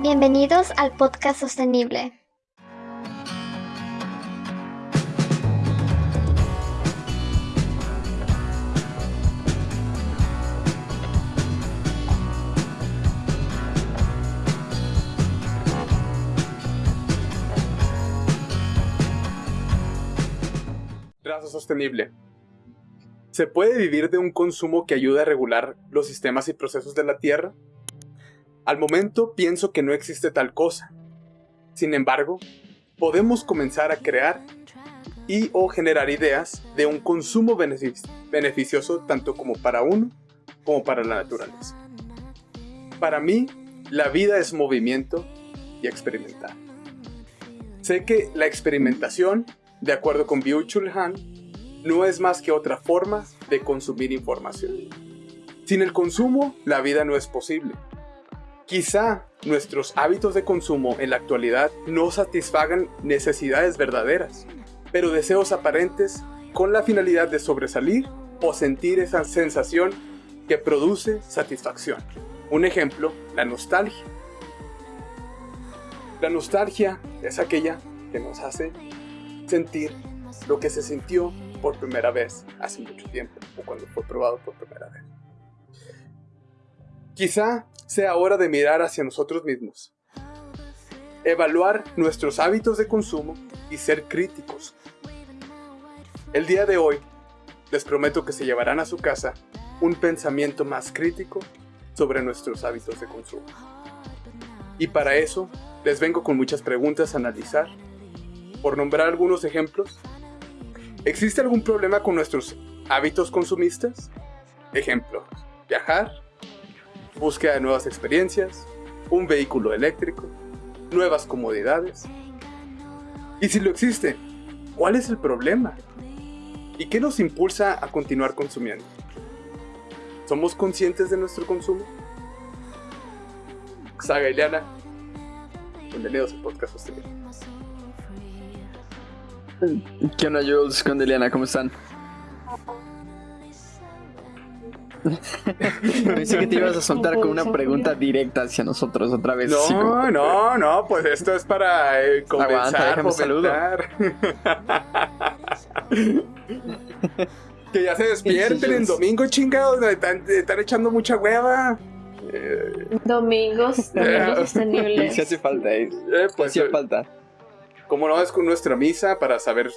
Bienvenidos al podcast sostenible. Raza sostenible. ¿Se puede vivir de un consumo que ayude a regular los sistemas y procesos de la Tierra? Al momento pienso que no existe tal cosa. Sin embargo, podemos comenzar a crear y o generar ideas de un consumo beneficioso tanto como para uno como para la naturaleza. Para mí, la vida es movimiento y experimentar. Sé que la experimentación, de acuerdo con Byung-Chul Han, no es más que otra forma de consumir información. Sin el consumo, la vida no es posible. Quizá nuestros hábitos de consumo en la actualidad no satisfagan necesidades verdaderas, pero deseos aparentes con la finalidad de sobresalir o sentir esa sensación que produce satisfacción. Un ejemplo, la nostalgia. La nostalgia es aquella que nos hace sentir lo que se sintió por primera vez hace mucho tiempo o cuando fue probado por primera vez. Quizá sea hora de mirar hacia nosotros mismos, evaluar nuestros hábitos de consumo y ser críticos. El día de hoy les prometo que se llevarán a su casa un pensamiento más crítico sobre nuestros hábitos de consumo. Y para eso les vengo con muchas preguntas a analizar. Por nombrar algunos ejemplos, ¿existe algún problema con nuestros hábitos consumistas? Ejemplo, viajar, búsqueda de nuevas experiencias, un vehículo eléctrico, nuevas comodidades. Y si lo existe, ¿cuál es el problema? ¿Y qué nos impulsa a continuar consumiendo? ¿Somos conscientes de nuestro consumo? Saga Ileana, bienvenidos al podcast sostenible. ¿Qué onda, Jules? ¿Qué onda? ¿Cómo están? Pensé que te ibas a soltar con una pregunta directa hacia nosotros otra vez. No, no, no, pues esto es para eh, comenzar, Aguanta, que ya se despierten en domingo, chingados, están, están echando mucha hueva. Domingos, domingos sostenibles. Sí hace falta, eh. Eh, pues, hace falta. Como no es con nuestra misa para saber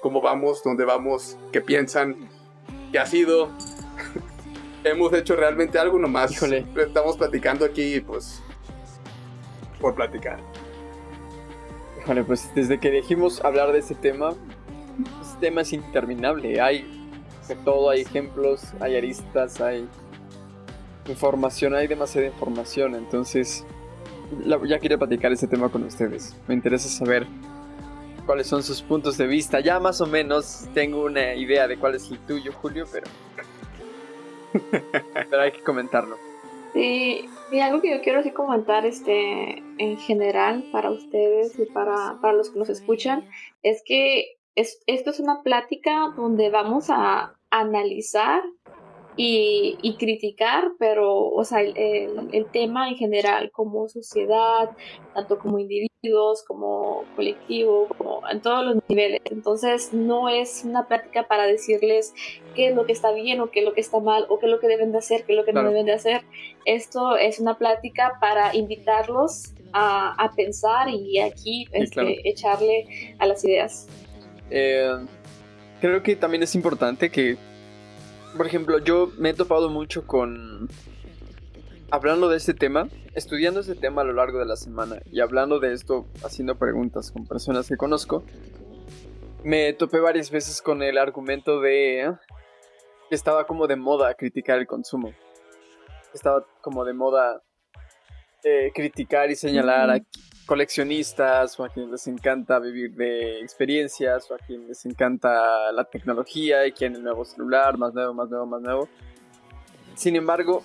cómo vamos, dónde vamos, qué piensan, qué ha sido, hemos hecho realmente algo nomás. Híjole. Estamos platicando aquí, pues, por platicar. Híjole, pues desde que dijimos hablar de ese tema, este tema es interminable. Hay de todo, hay ejemplos, hay aristas, hay información, hay demasiada información. Entonces, la- ya quería platicar ese tema con ustedes. Me interesa saber cuáles son sus puntos de vista. Ya más o menos tengo una idea de cuál es el tuyo, Julio, pero... pero hay que comentarlo. Sí, y algo que yo quiero así comentar este, en general para ustedes y para, para los que nos escuchan es que es, esto es una plática donde vamos a analizar y, y criticar, pero, o sea, el, el- tema en general como sociedad, tanto como individuos, como colectivo, como en todos los niveles. Entonces, no es una plática para decirles qué es lo que está bien o qué es lo que está mal o qué es lo que deben de hacer, qué es lo que Claro. no deben de hacer. Esto es una plática para invitarlos a, a pensar y aquí este, claro. echarle a las ideas. Eh, creo que también es importante que, por ejemplo, yo me he topado mucho con... Hablando de este tema, estudiando este tema a lo largo de la semana y hablando de esto, haciendo preguntas con personas que conozco, me topé varias veces con el argumento de que estaba como de moda criticar el consumo. Estaba como de moda eh, criticar y señalar a. coleccionistas o a quienes les encanta vivir de experiencias o a quienes les encanta la tecnología y quieren el nuevo celular, más nuevo, más nuevo, más nuevo. Sin embargo,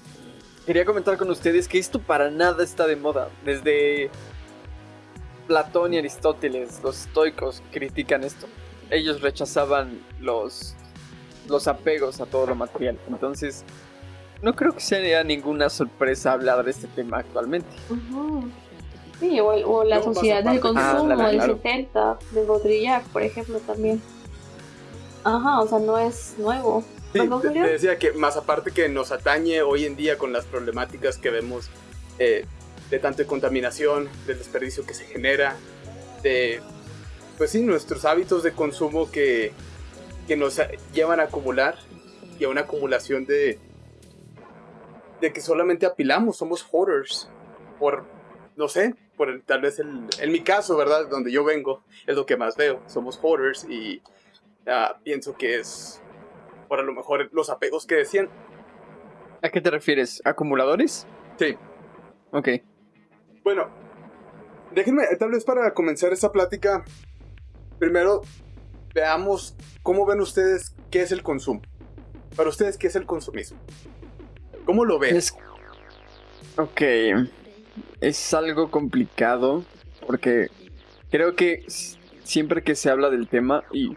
quería comentar con ustedes que esto para nada está de moda. Desde Platón y Aristóteles, los estoicos, critican esto. Ellos rechazaban los, los apegos a todo lo material. Entonces, no creo que sea ninguna sorpresa hablar de este tema actualmente. Ujú. Sí, o, o la sociedad del Ah, consumo claro, del claro. 70, de Baudrillard, por ejemplo, también. Ajá, o sea, no es nuevo. Sí, ¿Perdón, te, decía que más aparte que nos atañe hoy en día con las problemáticas que vemos eh, de tanto de contaminación, del desperdicio que se genera, de, pues sí, nuestros hábitos de consumo que, que nos llevan a acumular y a una acumulación de, de que solamente apilamos, somos hoarders, por, no sé, por el- tal vez el, en mi caso, ¿verdad? Donde yo vengo, es lo que más veo, somos hoarders y ah, pienso que es por a lo mejor los apegos que decían. ¿A qué te refieres? ¿Acumuladores? Sí. Ok. Bueno, déjenme, tal vez para comenzar esta plática, primero veamos cómo ven ustedes qué es el consumo. Para ustedes, ¿qué es el consumismo? ¿Cómo lo ven? Es... Ok. Es algo complicado porque creo que siempre que se habla del tema y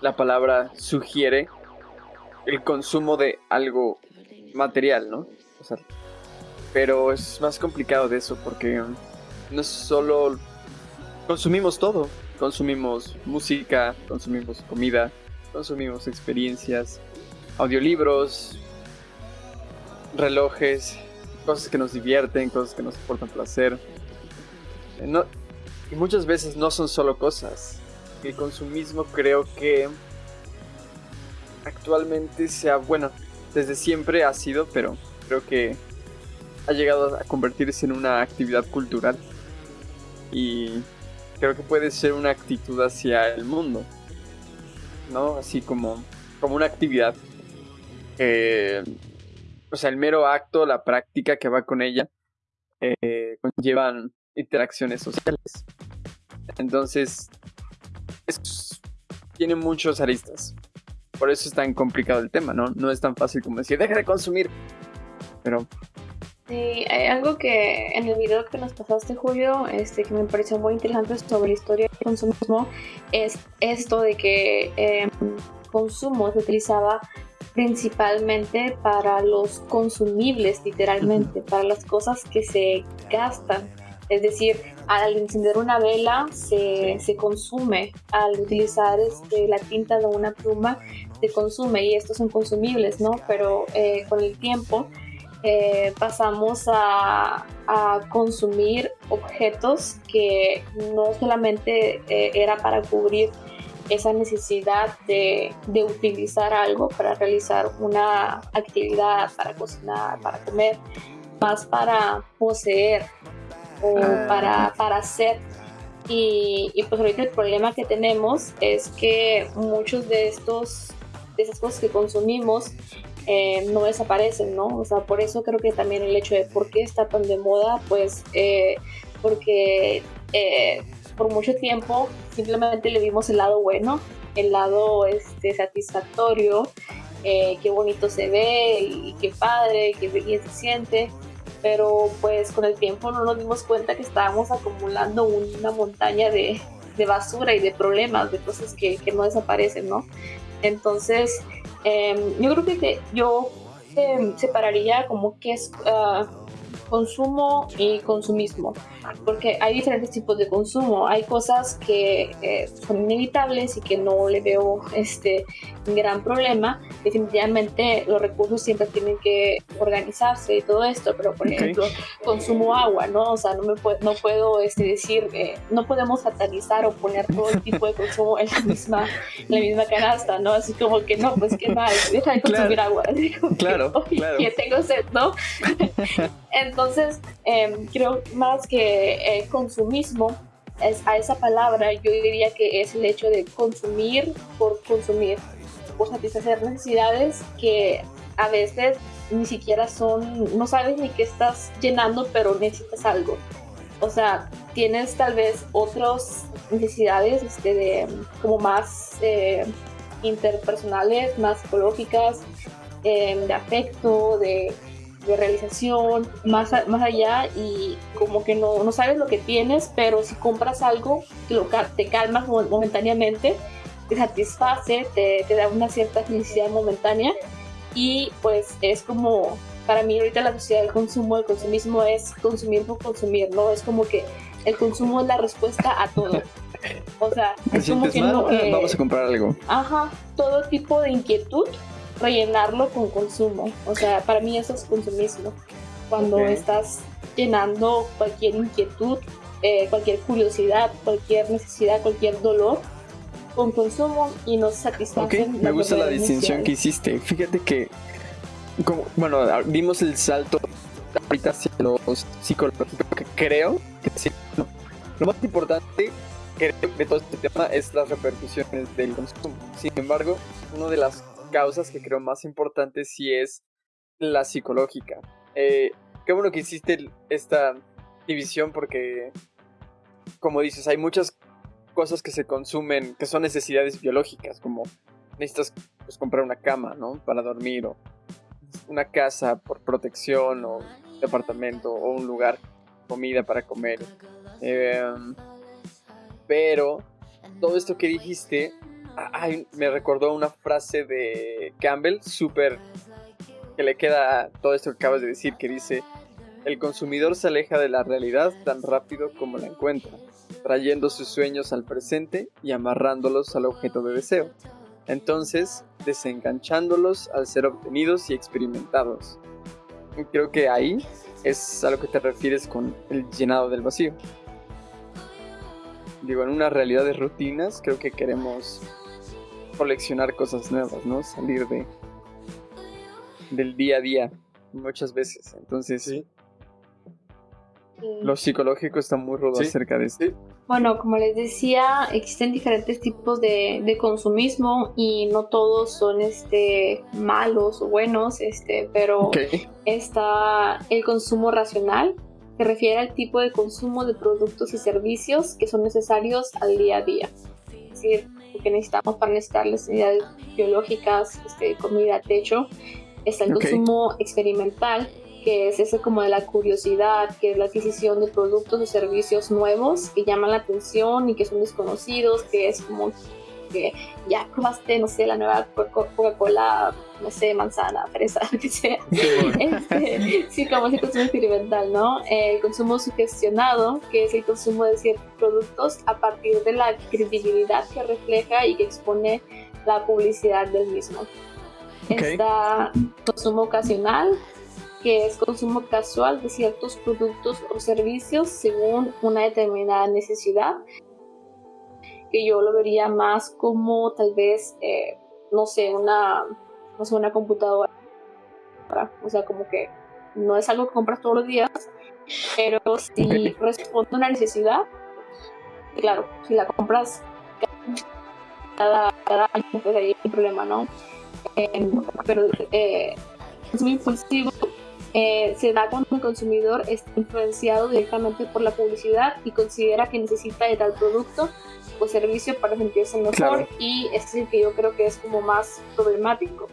la palabra sugiere el consumo de algo material, ¿no? O sea, pero es más complicado de eso porque no solo consumimos todo, consumimos música, consumimos comida, consumimos experiencias, audiolibros, relojes, cosas que nos divierten, cosas que nos aportan placer. Eh, No, y muchas veces no son solo cosas. El consumismo creo que actualmente sea, bueno, desde siempre ha sido, pero creo que ha llegado a convertirse en una actividad cultural. Y creo que puede ser una actitud hacia el mundo. ¿No? Así como, como una actividad que o sea, el mero acto, la práctica que va con ella, eh, conllevan interacciones sociales. Entonces, es- tiene muchos aristas. Por eso es tan complicado el tema, ¿no? No es tan fácil como decir, deja de consumir. Pero, Sí, hay algo que en el video que nos pasaste, Julio, este, que me pareció muy interesante sobre la historia del consumismo, es esto de que eh, consumo se utilizaba principalmente para los consumibles, literalmente, para las cosas que se gastan. Es decir, al encender una vela se, se consume, al utilizar este, la tinta de una pluma se consume y estos son consumibles, ¿no? Pero eh, con el tiempo eh, pasamos a, a consumir objetos que no solamente eh, era para cubrir esa necesidad de, de utilizar algo para realizar una actividad, para cocinar, para comer, más para poseer o Ah. para, para hacer. Y, y pues ahorita el problema que tenemos es que muchos de estos de esas cosas que consumimos eh, no desaparecen, ¿no? O sea, por eso creo que también el hecho de por qué está tan de moda, pues eh, porque eh, por mucho tiempo simplemente le vimos el lado bueno, el lado este, satisfactorio, eh, qué bonito se ve y qué padre, qué bien se siente, pero pues con el tiempo no nos dimos cuenta que estábamos acumulando una montaña de, de basura y de problemas, de cosas que, que no desaparecen, ¿no? Entonces, eh, yo creo que yo eh, separaría como que es ah, consumo y consumismo, porque hay diferentes tipos de consumo. Hay cosas que eh, son inevitables y que no le veo este gran problema. Definitivamente los recursos siempre tienen que organizarse y todo esto, pero por ejemplo, consumo agua, ¿no? O sea, no, me puedo, no puedo este, decir, eh, no podemos satanizar o poner todo el tipo de consumo en la misma, en la misma canasta, ¿no? Así como que no, pues qué mal, deja de consumir agua. Así como que, Claro, "Oye, claro. que tengo sed, ¿no? Entonces, em, creo más que eh, consumismo, es, a esa palabra yo diría que es el hecho de consumir por consumir, por satisfacer necesidades que a veces ni siquiera son, no sabes ni qué estás llenando, pero necesitas algo. O sea, tienes tal vez otras necesidades este, de, como más eh, interpersonales, más psicológicas, eh, de afecto, de, de realización, más, a- más allá y como que no, no sabes lo que tienes, pero si compras algo, te, lo te calmas mo- momentáneamente, te satisface, te, te da una cierta felicidad momentánea y pues es como, para mí ahorita la sociedad del consumo, el consumismo es consumir por consumir, ¿no? Es como que el consumo es la respuesta a todo. O sea, es como que no, ah, vamos a comprar algo. Ajá, todo tipo de inquietud, rellenarlo con consumo. O sea, para mí eso es consumismo. Cuando estás llenando cualquier inquietud, eh, cualquier curiosidad, cualquier necesidad, cualquier dolor con consumo y no satisface. Ok, me gusta la distinción que hiciste. Fíjate que, como, bueno, vimos el salto ahorita hacia lo psicológico que creo que sí, lo más importante de todo este tema es las repercusiones del consumo. Sin embargo, una de las causas que creo más importantes sí es la psicológica. Eh, qué bueno que hiciste esta división porque, como dices, hay muchas cosas que se consumen que son necesidades biológicas, como necesitas pues, comprar una cama, ¿no? Para dormir o una casa por protección o departamento o un lugar, comida para comer. Eh, pero todo esto que dijiste me recordó una frase de Campbell súper que le queda todo esto que acabas de decir, que dice, el consumidor se aleja de la realidad tan rápido como la encuentra, trayendo sus sueños al presente y amarrándolos al objeto de deseo, entonces desenganchándolos al ser obtenidos y experimentados. Y creo que ahí es a lo que te refieres con el llenado del vacío digo, en una realidad de rutinas, creo que queremos coleccionar cosas nuevas, ¿no? Salir de del día a día muchas veces. Entonces, sí. Lo psicológico está muy rudo acerca de esto. Bueno, como les decía, existen diferentes tipos de, de, consumismo y no todos son este, malos o buenos, este, pero está el consumo racional, se refiere al tipo de consumo de productos y servicios que son necesarios al día a día. Es decir, lo que necesitamos para necesitar las necesidades biológicas, este, comida, techo. Está el consumo experimental, que es ese como de la curiosidad, que es la adquisición de productos o servicios nuevos que llaman la atención y que son desconocidos, que es como que ya probaste, no sé, la nueva Coca-Cola, no sé, manzana, fresa, lo que sea. Este, sí, como ese consumo experimental, ¿no? El consumo sugestionado, que es el consumo de ciertos productos a partir de la credibilidad que refleja y que expone la publicidad del mismo. Está consumo ocasional, que es consumo casual de ciertos productos o servicios según una determinada necesidad que yo lo vería más como tal vez, eh, no sé, una, no sé, una computadora. O sea, como que no es algo que compras todos los días, pero si responde a una necesidad, claro, si la compras cada, cada año, pues ahí hay un problema, ¿no? Eh, pero eh, es muy impulsivo eh, se da cuando el consumidor está influenciado directamente por la publicidad y considera que necesita de tal producto o servicio para sentirse mejor. Y este es el que yo creo que es como más problemático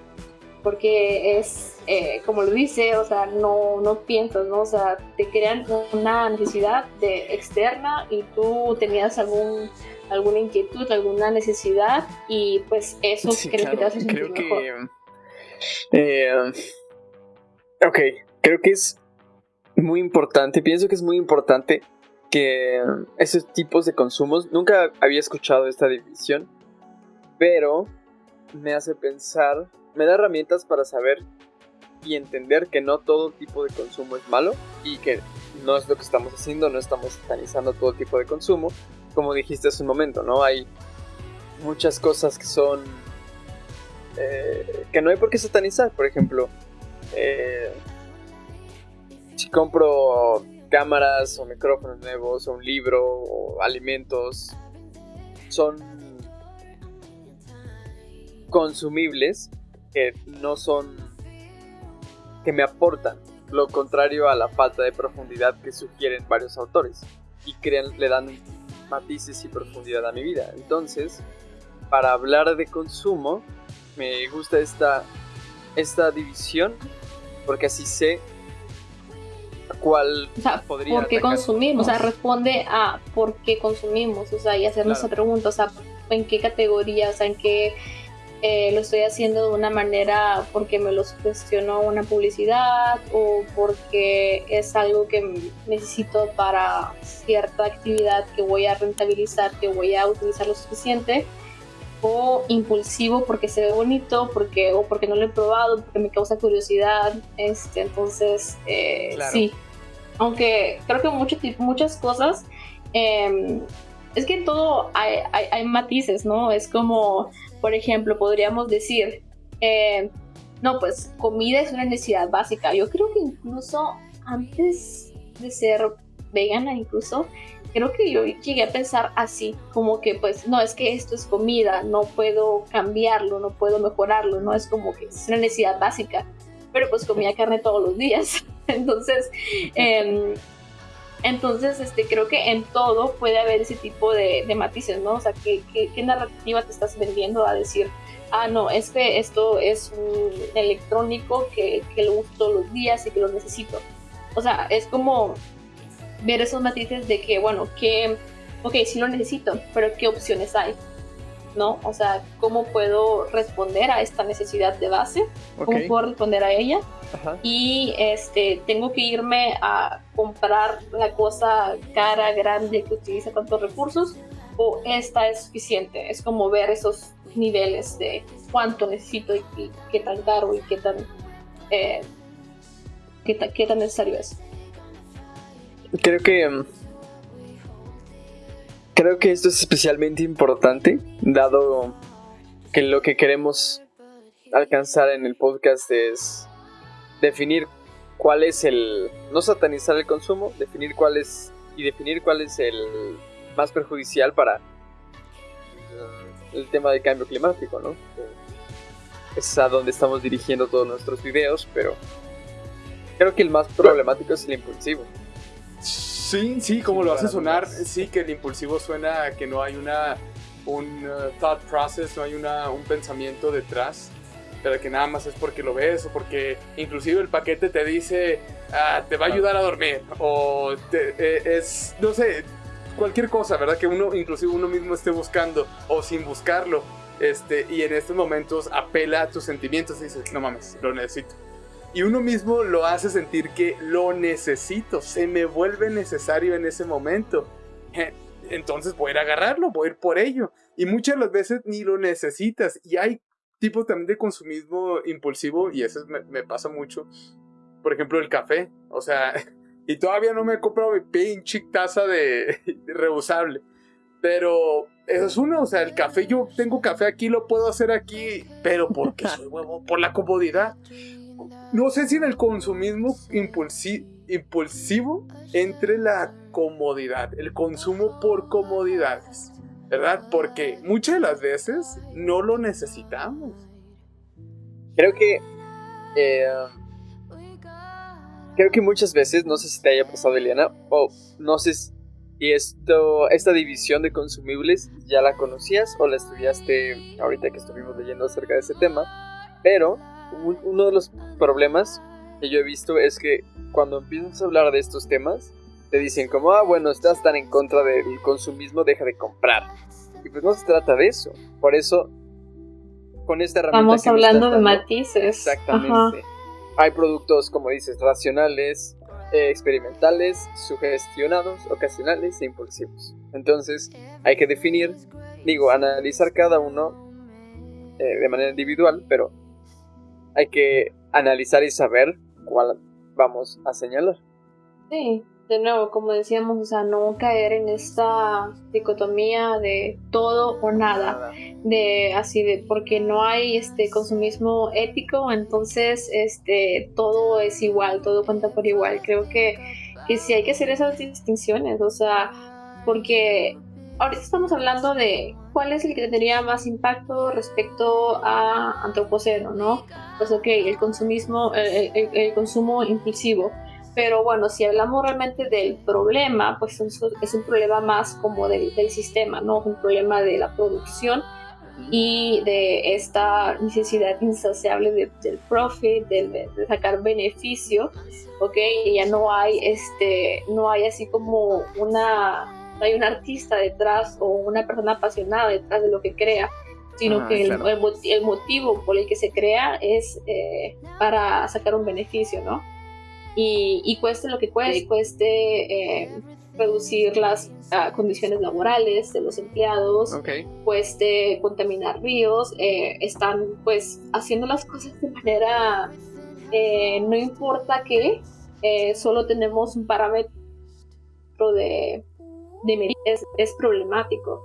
porque es eh, como lo dice o sea no no piensas no o sea te crean una necesidad de externa y tú tenías algún alguna inquietud alguna necesidad y pues eso creo que te hace sentir creo mejor. que eh, ok creo que es muy importante, pienso que es muy importante que esos tipos de consumos, nunca había escuchado esta división, pero me hace pensar, me da herramientas para saber y entender que no todo tipo de consumo es malo y que no es lo que estamos haciendo, no estamos satanizando todo tipo de consumo, como dijiste hace un momento, ¿no? Hay muchas cosas que son... Eh, que no hay por qué satanizar, por ejemplo, eh, si compro cámaras o micrófonos nuevos o un libro o alimentos, son consumibles que no son que me aportan lo contrario a la falta de profundidad que sugieren varios autores y crean, le dan matices y profundidad a mi vida. Entonces, para hablar de consumo, me gusta esta, esta división porque así sé cuál o sea, podría ¿Por qué consumimos? O sea, responde a por qué consumimos, o sea, y hacernos esa pregunta, o sea, en qué categoría, o sea, en qué, eh, lo estoy haciendo de una manera porque me lo cuestionó una publicidad o porque es algo que necesito para cierta actividad que voy a rentabilizar, que voy a utilizar lo suficiente o impulsivo porque se ve bonito, porque, o porque no lo he probado, porque me causa curiosidad. Este, entonces, eh, sí. Aunque creo que mucho, muchas cosas, em, es que en todo hay, hay, matices, ¿no? Es como, por ejemplo, podríamos decir, eh, no, pues comida es una necesidad básica. Yo creo que incluso antes de ser vegana, incluso, creo que yo llegué a pensar así, como que pues no, es que esto es comida, no puedo cambiarlo, no puedo mejorarlo, no es como que es una necesidad básica, pero pues comía carne todos los días. Entonces, eh, entonces, este, creo que en todo puede haber ese tipo de, matices, ¿no? O sea, ¿qué, ¿qué, narrativa te estás vendiendo a decir, ah, no, es que esto es un electrónico que, que lo uso todos los días y que lo necesito? O sea, es como ver esos matices de que, bueno, que, ok, sí lo necesito, pero ¿qué opciones hay? ¿No? O sea, ¿cómo puedo responder a esta necesidad de base? ¿Cómo puedo responder a ella? y este, tengo que irme a comprar la cosa cara, grande, que utiliza tantos recursos, o esta es suficiente. Es como ver esos niveles de cuánto necesito y, qué tan caro y qué tan, eh, qué, tan necesario es. Creo que creo que esto es especialmente importante, dado que lo que queremos alcanzar en el podcast es definir cuál es el, no satanizar el consumo, definir cuál es, y definir cuál es el más perjudicial para el tema del cambio climático, ¿no? Es a donde estamos dirigiendo todos nuestros videos, pero creo que el más problemático es el impulsivo. Sí, sí, como lo hace sonar, sí que el impulsivo suena que no hay una un uh, thought process, no hay una, un pensamiento detrás pero que nada más es porque lo ves o porque inclusive el paquete te dice ah, te va a ayudar a dormir o eh, es, no sé, cualquier cosa, ¿verdad? Que uno, inclusive uno mismo esté buscando o sin buscarlo. Este, y en estos momentos apela a tus sentimientos y dices, no mames, lo necesito. Y uno mismo lo hace sentir que lo necesito, se me vuelve necesario en ese momento. Entonces voy a ir a agarrarlo, voy a ir por ello. Y muchas de las veces ni lo necesitas. Y hay tipo también de consumismo impulsivo y eso me, pasa mucho. Por ejemplo, el café. O sea, y todavía no me he comprado mi pinche taza de, reusable. Pero eso es uno, o sea, el café, yo tengo café aquí, lo puedo hacer aquí, pero porque soy huevo, por la comodidad. No sé si en el consumismo impulsivo entre la comodidad, el consumo por comodidades. ¿verdad? Porque muchas de las veces no lo necesitamos. Creo que... Eh, creo que muchas veces, no sé si te haya pasado, Eliana, o no sé si esto, esta división de consumibles ya la conocías o la estudiaste ahorita que estuvimos leyendo acerca de ese tema, pero uno de los problemas que yo he visto es que cuando empiezas a hablar de estos temas, te dicen como, ah, bueno, estás tan en contra del consumismo, deja de comprar. Y pues no se trata de eso. Por eso, con esta herramienta... Estamos hablando de matices. Exactamente. Hay productos, como dices, racionales, eh, experimentales, sugestionados, ocasionales e impulsivos. Entonces, hay que definir, digo, analizar cada uno eh, de manera individual, pero hay que analizar y saber cuál vamos a señalar. Sí, de nuevo, como decíamos, o sea, no caer en esta dicotomía de todo o nada, de así de porque no hay este consumismo ético, entonces este todo es igual, todo cuenta por igual. Creo que, que sí hay que hacer esas distinciones, o sea, porque ahorita estamos hablando de cuál es el que tendría más impacto respecto a antropoceno, ¿no? Pues ok, el consumismo, el consumo impulsivo pero bueno, si hablamos realmente del problema, pues es un problema más como del, sistema, ¿no? Un problema de la producción y de esta necesidad insaciable del profit, de, sacar beneficio, ¿ok? Y ya no hay, este, no hay así como una, no hay un artista detrás o una persona apasionada detrás de lo que crea, sino Ah, que el, claro. el el motivo por el que se crea es eh, para sacar un beneficio, ¿no? Y, y cueste lo que cueste, cueste eh, reducir las ah, condiciones laborales de los empleados, Ok. cueste contaminar ríos, eh, están pues haciendo las cosas de manera, eh, no importa qué, eh, solo tenemos un parámetro de, de es, es problemático.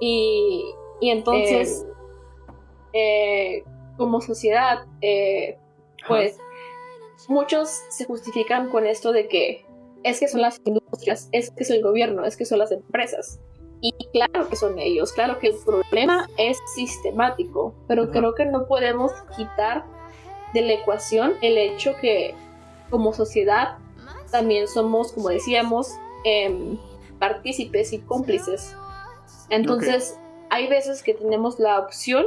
Y, y entonces, eh, como sociedad, eh, pues muchos se justifican con esto de que es que son las industrias, es que es el gobierno, es que son las empresas. Y claro que son ellos, claro que el problema es sistemático, pero Ajá. creo que no podemos quitar de la ecuación el hecho que como sociedad también somos, como decíamos, em, partícipes y cómplices. Entonces, hay veces que tenemos la opción,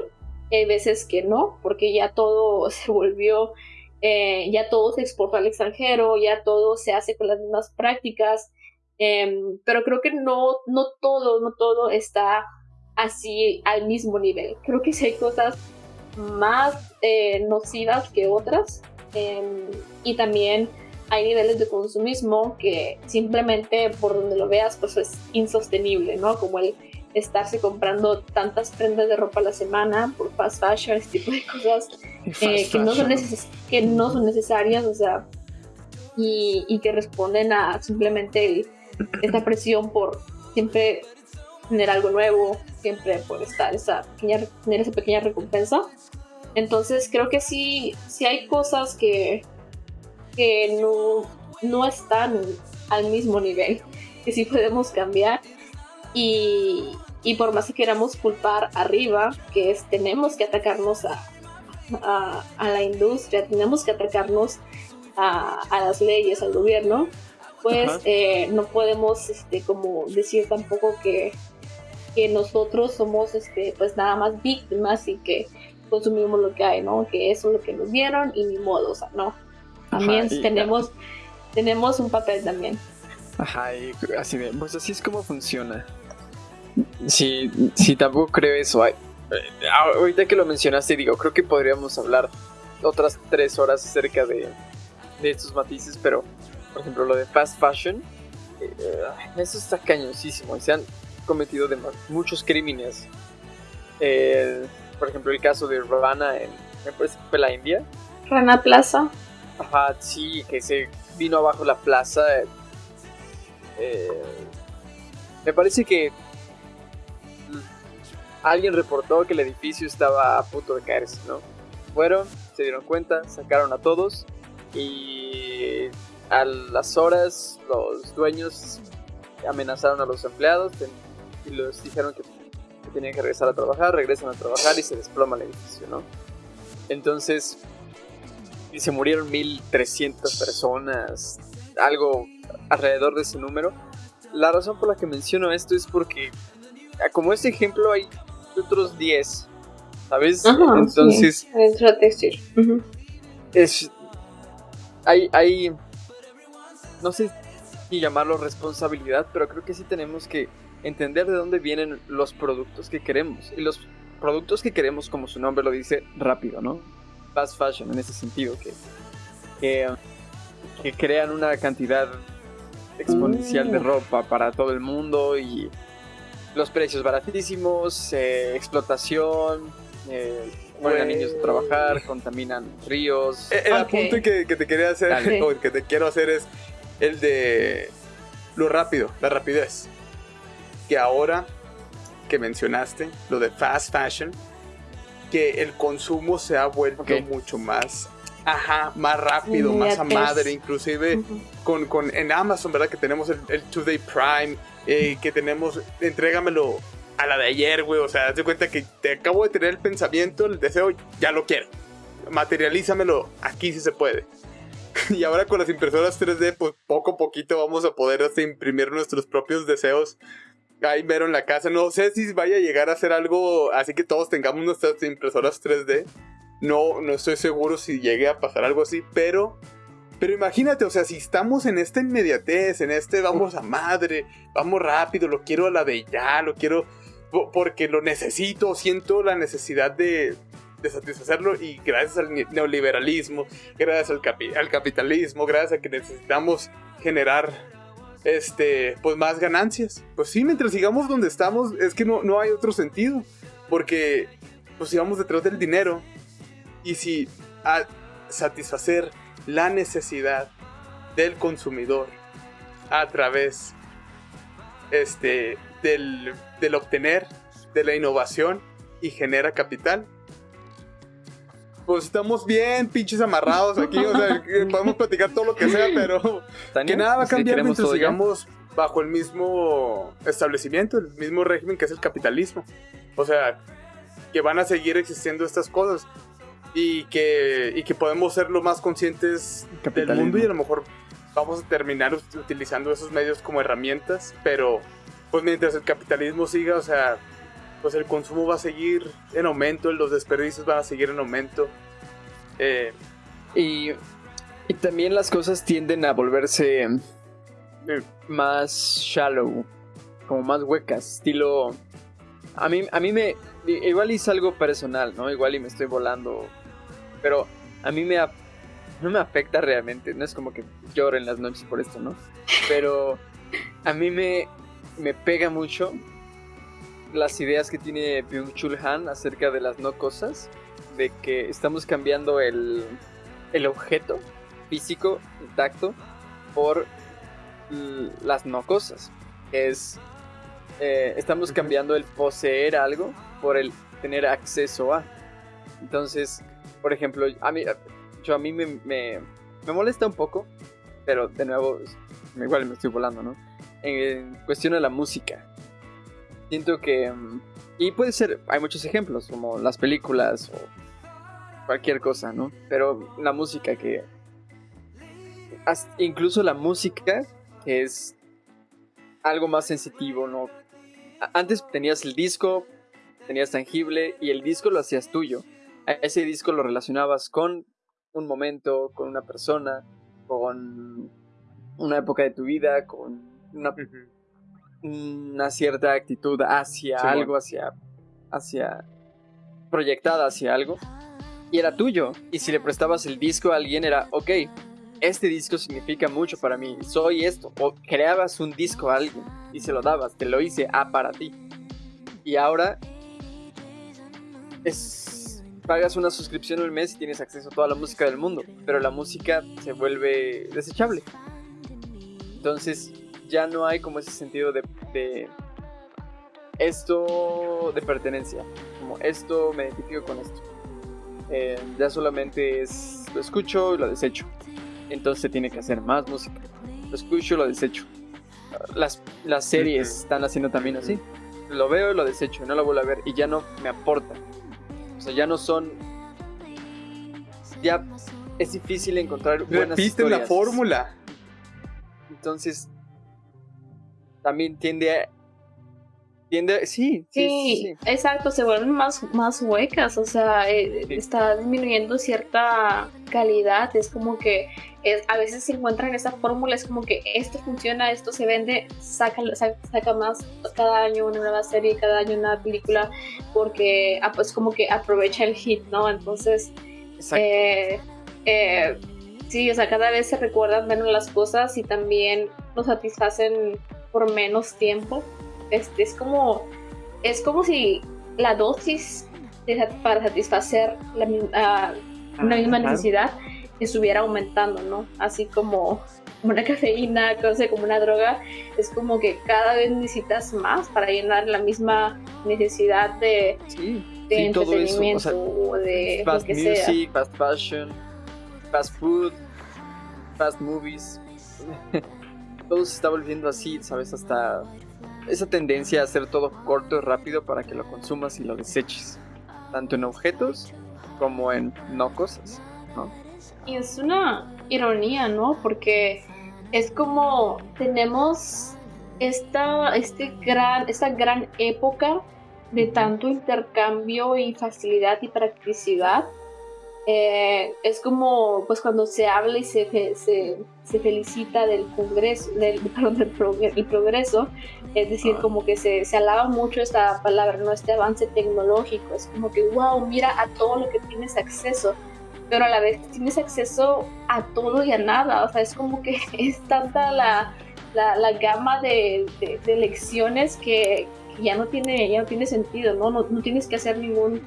y hay veces que no, porque ya todo se volvió, eh, ya todo se exportó al extranjero, ya todo se hace con las mismas prácticas, em, pero creo que no, no todo, no todo está así al mismo nivel. Creo que sí hay cosas más eh, nocivas que otras em, y también hay niveles de consumismo que simplemente por donde lo veas pues es insostenible, ¿no? Como el estarse comprando tantas prendas de ropa a la semana por fast fashion, este tipo de cosas eh, que, no son que no son necesarias, o sea, y, y que responden a simplemente el- esta presión por siempre tener algo nuevo, siempre por estar esa pequeña, tener esa pequeña recompensa. Entonces creo que sí, sí hay cosas que, que no, no están al mismo nivel, que sí podemos cambiar y, y por más que queramos culpar arriba, que es tenemos que atacarnos a, a, a la industria, tenemos que atacarnos a, a las leyes, al gobierno, pues eh, no podemos este, como decir tampoco que, que nosotros somos este, pues nada más víctimas y que consumimos lo que hay, ¿no? Que eso es lo que nos dieron y ni modo, o sea, no. También Ajá, y- tenemos, tenemos un papel también. Ajá, y así de, pues así es como funciona. Sí, sí, tampoco creo eso. Ay, eh, ahorita que lo mencionaste, digo, creo que podríamos hablar otras tres horas acerca de, de estos matices, pero, por ejemplo, lo de fast fashion, eh, eh, eso está cañosísimo. Se han cometido dema- muchos crímenes. Eh, por ejemplo, el caso de Ravana en, me parece que fue la India. Rana Plaza. Ajá, sí, que se vino abajo la plaza. eh, me parece que alguien reportó que el edificio estaba a punto de caerse, ¿no? Fueron, se dieron cuenta, sacaron a todos y a las horas los dueños amenazaron a los empleados y les dijeron que, que tenían que regresar a trabajar, regresan a trabajar y se desploma el edificio, ¿no? Entonces, y se murieron 1300 personas, algo alrededor de ese número. La razón por la que menciono esto es porque, ah, como este ejemplo, hay otros 10, ¿sabes? Ajá, Entonces, sí, es. Hay, hay. No sé si llamarlo responsabilidad, pero creo que sí tenemos que entender de dónde vienen los productos que queremos. Y los productos que queremos, como su nombre lo dice, rápido, ¿no? Fast fashion en ese sentido, que, que, que crean una cantidad exponencial de Mm. ropa para todo el mundo y los precios baratísimos, eh, explotación, eh, ponen a niños a trabajar, contaminan ríos. Eh, El Ok. apunte que, que te quería hacer, o que te quiero hacer es el de lo rápido, la rapidez. Que ahora que mencionaste, lo de fast fashion, que el consumo se ha vuelto Ok. mucho más, ajá, más rápido, más a madre, inclusive Ujú. con, con en Amazon, ¿verdad? Que tenemos el, el Two Day Prime, eh, que tenemos, entrégamelo a la de ayer, güey, o sea, haz de cuenta que te acabo de tener el pensamiento, el deseo, ya lo quiero. Materialízamelo aquí si se puede. Y ahora con las impresoras 3D, pues poco a poquito vamos a poder hasta imprimir nuestros propios deseos ahí mero en la casa. No sé si vaya a llegar a ser algo así que todos tengamos nuestras impresoras 3D. No, no estoy seguro si llegue a pasar algo así, pero... Pero imagínate, o sea, si estamos en esta inmediatez, en este vamos a madre, vamos rápido, lo quiero a la de ya, lo quiero... po- porque lo necesito, siento la necesidad de, de satisfacerlo y gracias al ne- neoliberalismo, gracias al, capi- al capitalismo, gracias a que necesitamos generar este, pues más ganancias. Pues sí, mientras sigamos donde estamos, es que no, no hay otro sentido, porque pues sigamos detrás del dinero y si al satisfacer la necesidad del consumidor a través este, del, del obtener, de la innovación y genera capital. Pues estamos bien pinches amarrados aquí, o sea, podemos platicar todo lo que sea, pero que nada va a ¿sí cambiar mientras sigamos bajo el mismo establecimiento, el mismo régimen que es el capitalismo. O sea, que van a seguir existiendo estas cosas y que, y que podemos ser lo más conscientes del mundo y a lo mejor vamos a terminar ut- utilizando esos medios como herramientas, pero pues mientras el capitalismo siga, o sea, pues el consumo va a seguir en aumento, los desperdicios van a seguir en aumento. Eh, Y, y también las cosas tienden a volverse eh, más shallow, como más huecas, estilo... A mí, a mí me... Igual es algo personal, ¿no? Igual y me estoy volando, pero a mí me... No me afecta realmente, no es como que lloro en las noches por esto, ¿no? Pero a mí me, me pega mucho las ideas que tiene Byung-Chul Han acerca de las no cosas, de que estamos cambiando el, el objeto físico, intacto, por l- las no cosas. Es. eh, estamos cambiando el poseer algo por el tener acceso a. Entonces, por ejemplo, a mí, yo a mí me, me, me molesta un poco, pero de nuevo, igual me estoy volando, ¿no? En cuestión de la música. Siento que. mm, Y puede ser, hay muchos ejemplos, como las películas o cualquier cosa, ¿no? Pero la música que. incluso la música es algo más sensitivo, ¿no? Antes tenías el disco, tenías tangible y el disco lo hacías tuyo. Ese disco lo relacionabas con un momento, con una persona, con una época de tu vida, con una. Una cierta actitud hacia Sí, algo, hacia, hacia, proyectada hacia algo, y era tuyo. Y si le prestabas el disco a alguien, era, ok, este disco significa mucho para mí, soy esto. O creabas un disco a alguien y se lo dabas, te lo hice, ah, para ti. Y ahora es, pagas una suscripción al mes y tienes acceso a toda la música del mundo, pero la música se vuelve desechable. Entonces ya no hay como ese sentido de, de esto de pertenencia, como esto me identifico con esto. Eh, ya solamente es lo escucho y lo desecho. Entonces se tiene que hacer más música. Lo escucho y lo desecho. Las, las series están haciendo también así. Lo veo y lo desecho, no lo vuelvo a ver y ya no me aporta. O sea, ya no son. Ya es difícil encontrar buenas Repiten la historias. fórmula. Entonces, también tiende a. Tiende a- sí, sí, Sí, exacto, se vuelven más, más huecas, o sea, eh, está disminuyendo cierta calidad, es como que es- a veces se encuentran esa fórmula, es como que esto funciona, esto se vende, saca, saca, saca más cada año una nueva serie, cada año una película, porque ah, pues como que aprovecha el hit, ¿no? Entonces, eh, eh, sí, o sea, cada vez se recuerdan menos las cosas y también nos satisfacen por menos tiempo. Este, es como es como si la dosis de para satisfacer la, mi- ah, una misma Claro. necesidad estuviera aumentando, ¿no? Así como una cafeína, cosa como una droga, es como que cada vez necesitas más para llenar la misma necesidad de, Sí, de sí. O entretenimiento sea, de lo fast sea. music, fast fashion, fast food, fast movies. todo se está volviendo así, ¿sabes? Hasta esa tendencia a hacer todo corto y rápido para que lo consumas y lo deseches. Tanto en objetos como en no cosas, ¿no? Y es una ironía, ¿no? Porque es como tenemos esta, este gran, esta gran época de tanto intercambio y facilidad y practicidad. Eh, es como pues cuando se habla y se, se, se felicita del congreso, del, perdón, del, progreso, es decir, ah. como que se, se, alaba mucho esta palabra, ¿no? este avance tecnológico, es como que, wow, mira a todo lo que tienes acceso, pero a la vez tienes acceso a todo y a nada, o sea, es como que es tanta la, la, la gama de, de, de, lecciones que, ya no tiene, ya no tiene sentido, ¿no? No, no tienes que hacer ningún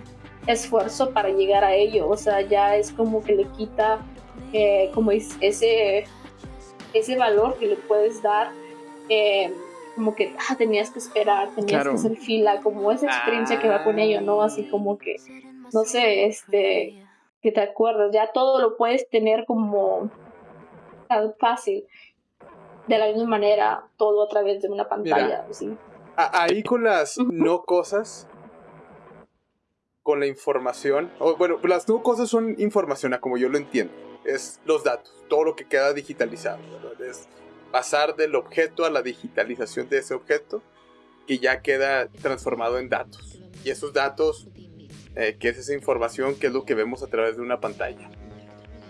esfuerzo para llegar a ello, o sea, ya es como que le quita eh, como ese, ese valor que le puedes dar, eh, como que ah, tenías que esperar, tenías que hacer fila, como esa experiencia que va con ello, ¿no? Así como que, no sé, este, que te acuerdas, ya todo lo puedes tener como tan fácil, de la misma manera, todo a través de una pantalla, Ahí con las no cosas, con la información. O, bueno, las dos cosas son información, a como yo lo entiendo. Es los datos, todo lo que queda digitalizado. Es pasar del objeto a la digitalización de ese objeto que ya queda transformado en datos. Y esos datos, eh, que es esa información, que es lo que vemos a través de una pantalla.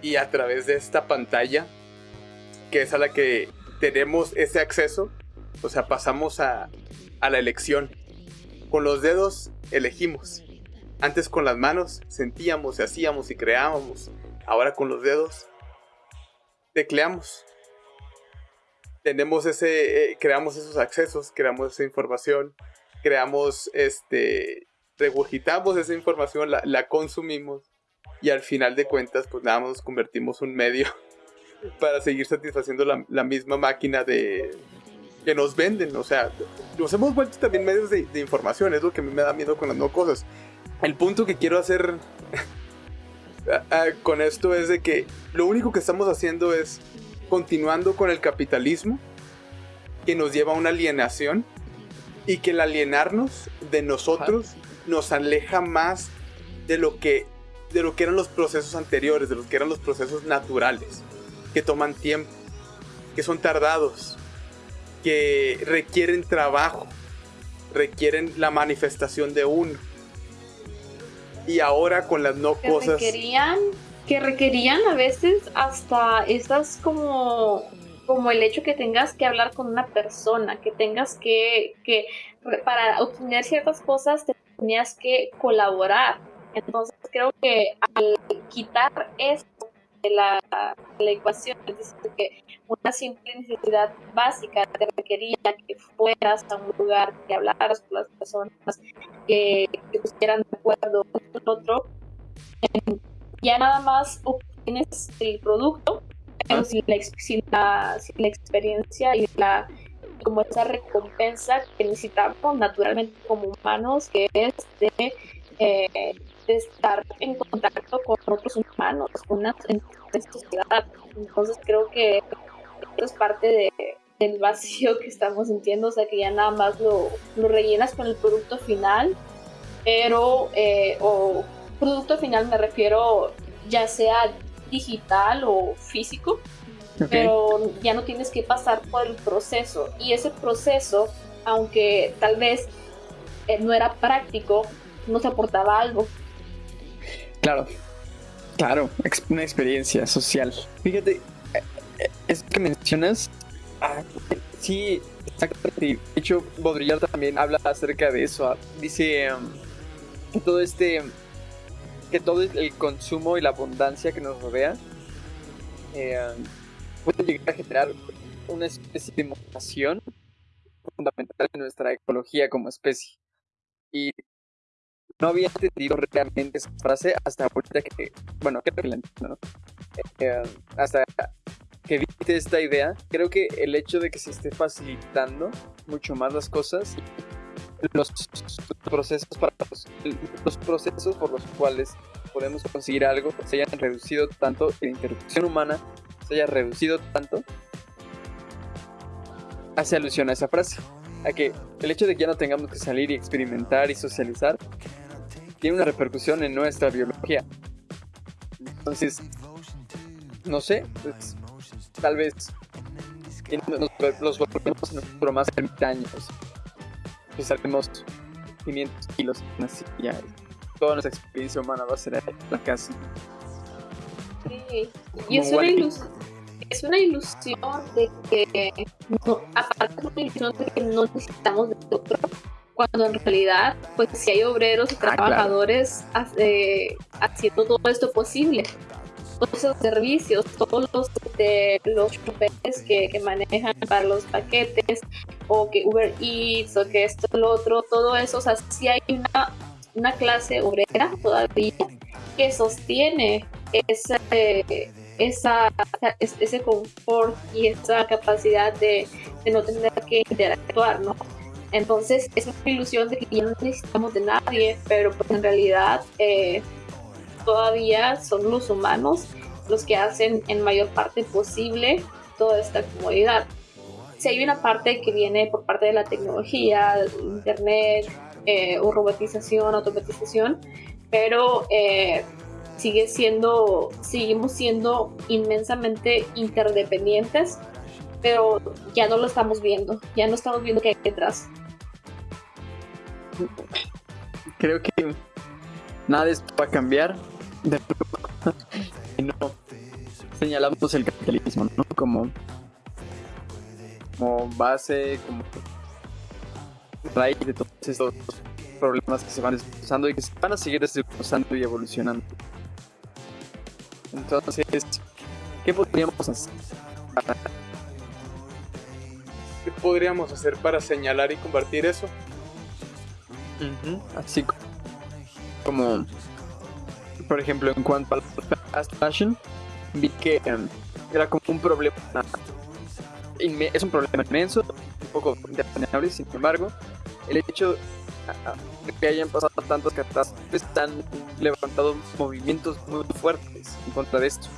Y a través de esta pantalla, que es a la que tenemos ese acceso, o sea, pasamos a, a la elección. Con los dedos elegimos antes con las manos sentíamos y hacíamos y creábamos. Ahora con los dedos tecleamos. Tenemos ese, eh, creamos esos accesos, creamos esa información, creamos este, regurgitamos esa información, la, consumimos y al final de cuentas pues nada más nos convertimos un medio para seguir satisfaciendo la, misma máquina de que nos venden, o sea, nos hemos vuelto también medios de, de información, es lo que a mí me da miedo con las no cosas el punto que quiero hacer con esto es de que lo único que estamos haciendo es continuando con el capitalismo que nos lleva a una alienación y que el alienarnos de nosotros nos aleja más de lo que de lo que eran los procesos anteriores, de los que eran los procesos naturales, que toman tiempo, que son tardados, que requieren trabajo, requieren la manifestación de uno y ahora con las no que cosas. Requerían, que requerían a veces hasta estas como como el hecho que tengas que hablar con una persona, que tengas que, que para obtener ciertas cosas tenías que colaborar. Entonces creo que al quitar esto de la, la ecuación, es decir, que una simple necesidad básica te requería que fueras a un lugar, que hablaras con las personas, que, estuvieran de acuerdo con otro, ya nada más obtienes el producto, pero sin la, sin la, sin la experiencia y la como esa recompensa que necesitamos naturalmente como humanos, que es de eh, de estar en contacto con otros humanos, con una sociedad. Entonces creo que esto es parte de, del vacío que estamos sintiendo, o sea que ya nada más lo, lo rellenas con el producto final, pero, eh, o producto final me refiero ya sea digital o físico, pero ya no tienes que pasar por el proceso. Y ese proceso, aunque tal vez eh, no era práctico, nos aportaba algo. Claro, claro, una experiencia social. Fíjate, eh, eh, es que mencionas, ah, sí, exactamente. De hecho, Baudrillard también habla acerca de eso. Ah, dice um, que todo este, que todo el consumo y la abundancia que nos rodea eh, puede llegar a generar una especie de mutación fundamental en nuestra ecología como especie. Y no había entendido realmente esa frase hasta ahorita que, bueno, creo que la entiendo, ¿no? Eh, hasta que viste esta idea, creo que el hecho de que se esté facilitando mucho más las cosas, los procesos para los, procesos por los cuales podemos conseguir algo se hayan reducido tanto, la interrupción humana se haya reducido tanto, hace alusión a esa frase. A que el hecho de que ya no tengamos que salir y experimentar y socializar tiene una repercusión en nuestra biología. Entonces, no sé, pues, tal vez nos, los volvemos en un más ermitaños. Pesaremos 500 kilos, así ya. Toda nuestra experiencia humana va a ser la casa. Sí. Y es una, ilusión, es una ilusión de que, no, aparte de una ilusión de que no necesitamos de otro, cuando en realidad, pues si hay obreros y Ah, trabajadores eh, haciendo todo esto posible. Todos esos servicios, todos los, de, los choferes que, que manejan para los paquetes, o que Uber Eats, o que esto, lo otro, todo eso, o sea, sí hay una, una clase obrera todavía que sostiene ese, esa, es- ese confort y esa capacidad de, de no tener que interactuar, ¿no? Entonces es una ilusión de que ya no necesitamos de nadie, pero pues en realidad eh, todavía son los humanos los que hacen en mayor parte posible toda esta comodidad. Si hay una parte que viene por parte de la tecnología, internet, eh, o robotización, automatización, pero eh, sigue siendo, seguimos siendo inmensamente interdependientes, pero ya no lo estamos viendo, ya no estamos viendo qué hay detrás. Creo que nada de esto va a cambiar. De no señalamos el capitalismo, ¿no? Como, como base, como raíz de todos estos problemas que se van desplazando y que se van a seguir desplazando y evolucionando. Entonces, ¿qué podríamos hacer? ¿Qué podríamos hacer para señalar y combatir eso? Así co- como, por ejemplo, en cuanto a la fast fashion, vi que em, era como un problema, es un problema inmenso, un poco independible, sin embargo, el hecho de que hayan pasado tantas catástrofes han levantado movimientos muy fuertes en contra de esto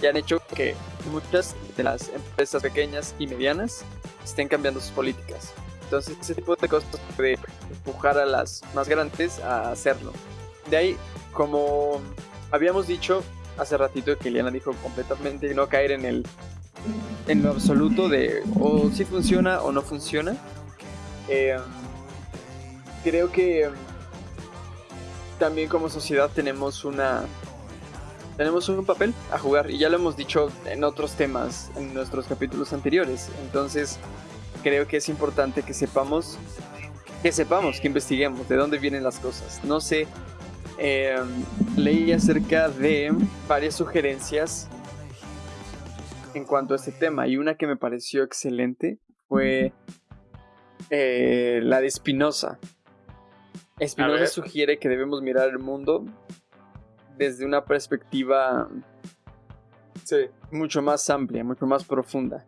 y han hecho que muchas de las empresas pequeñas y medianas estén cambiando sus políticas. Entonces, ese tipo de cosas puede empujar a las más grandes a hacerlo. De ahí, como habíamos dicho hace ratito que Eliana dijo completamente no caer en el en lo absoluto de o si funciona o no funciona. eh, creo que también como sociedad tenemos una tenemos un papel a jugar y ya lo hemos dicho en otros temas en nuestros capítulos anteriores. Entonces, creo que es importante que sepamos que sepamos, que investiguemos de dónde vienen las cosas. No sé, eh, leí acerca de varias sugerencias en cuanto a este tema y una que me pareció excelente fue eh, la de Spinoza. A Spinoza ver. sugiere que debemos mirar el mundo desde una perspectiva Sí. mucho más amplia, mucho más profunda.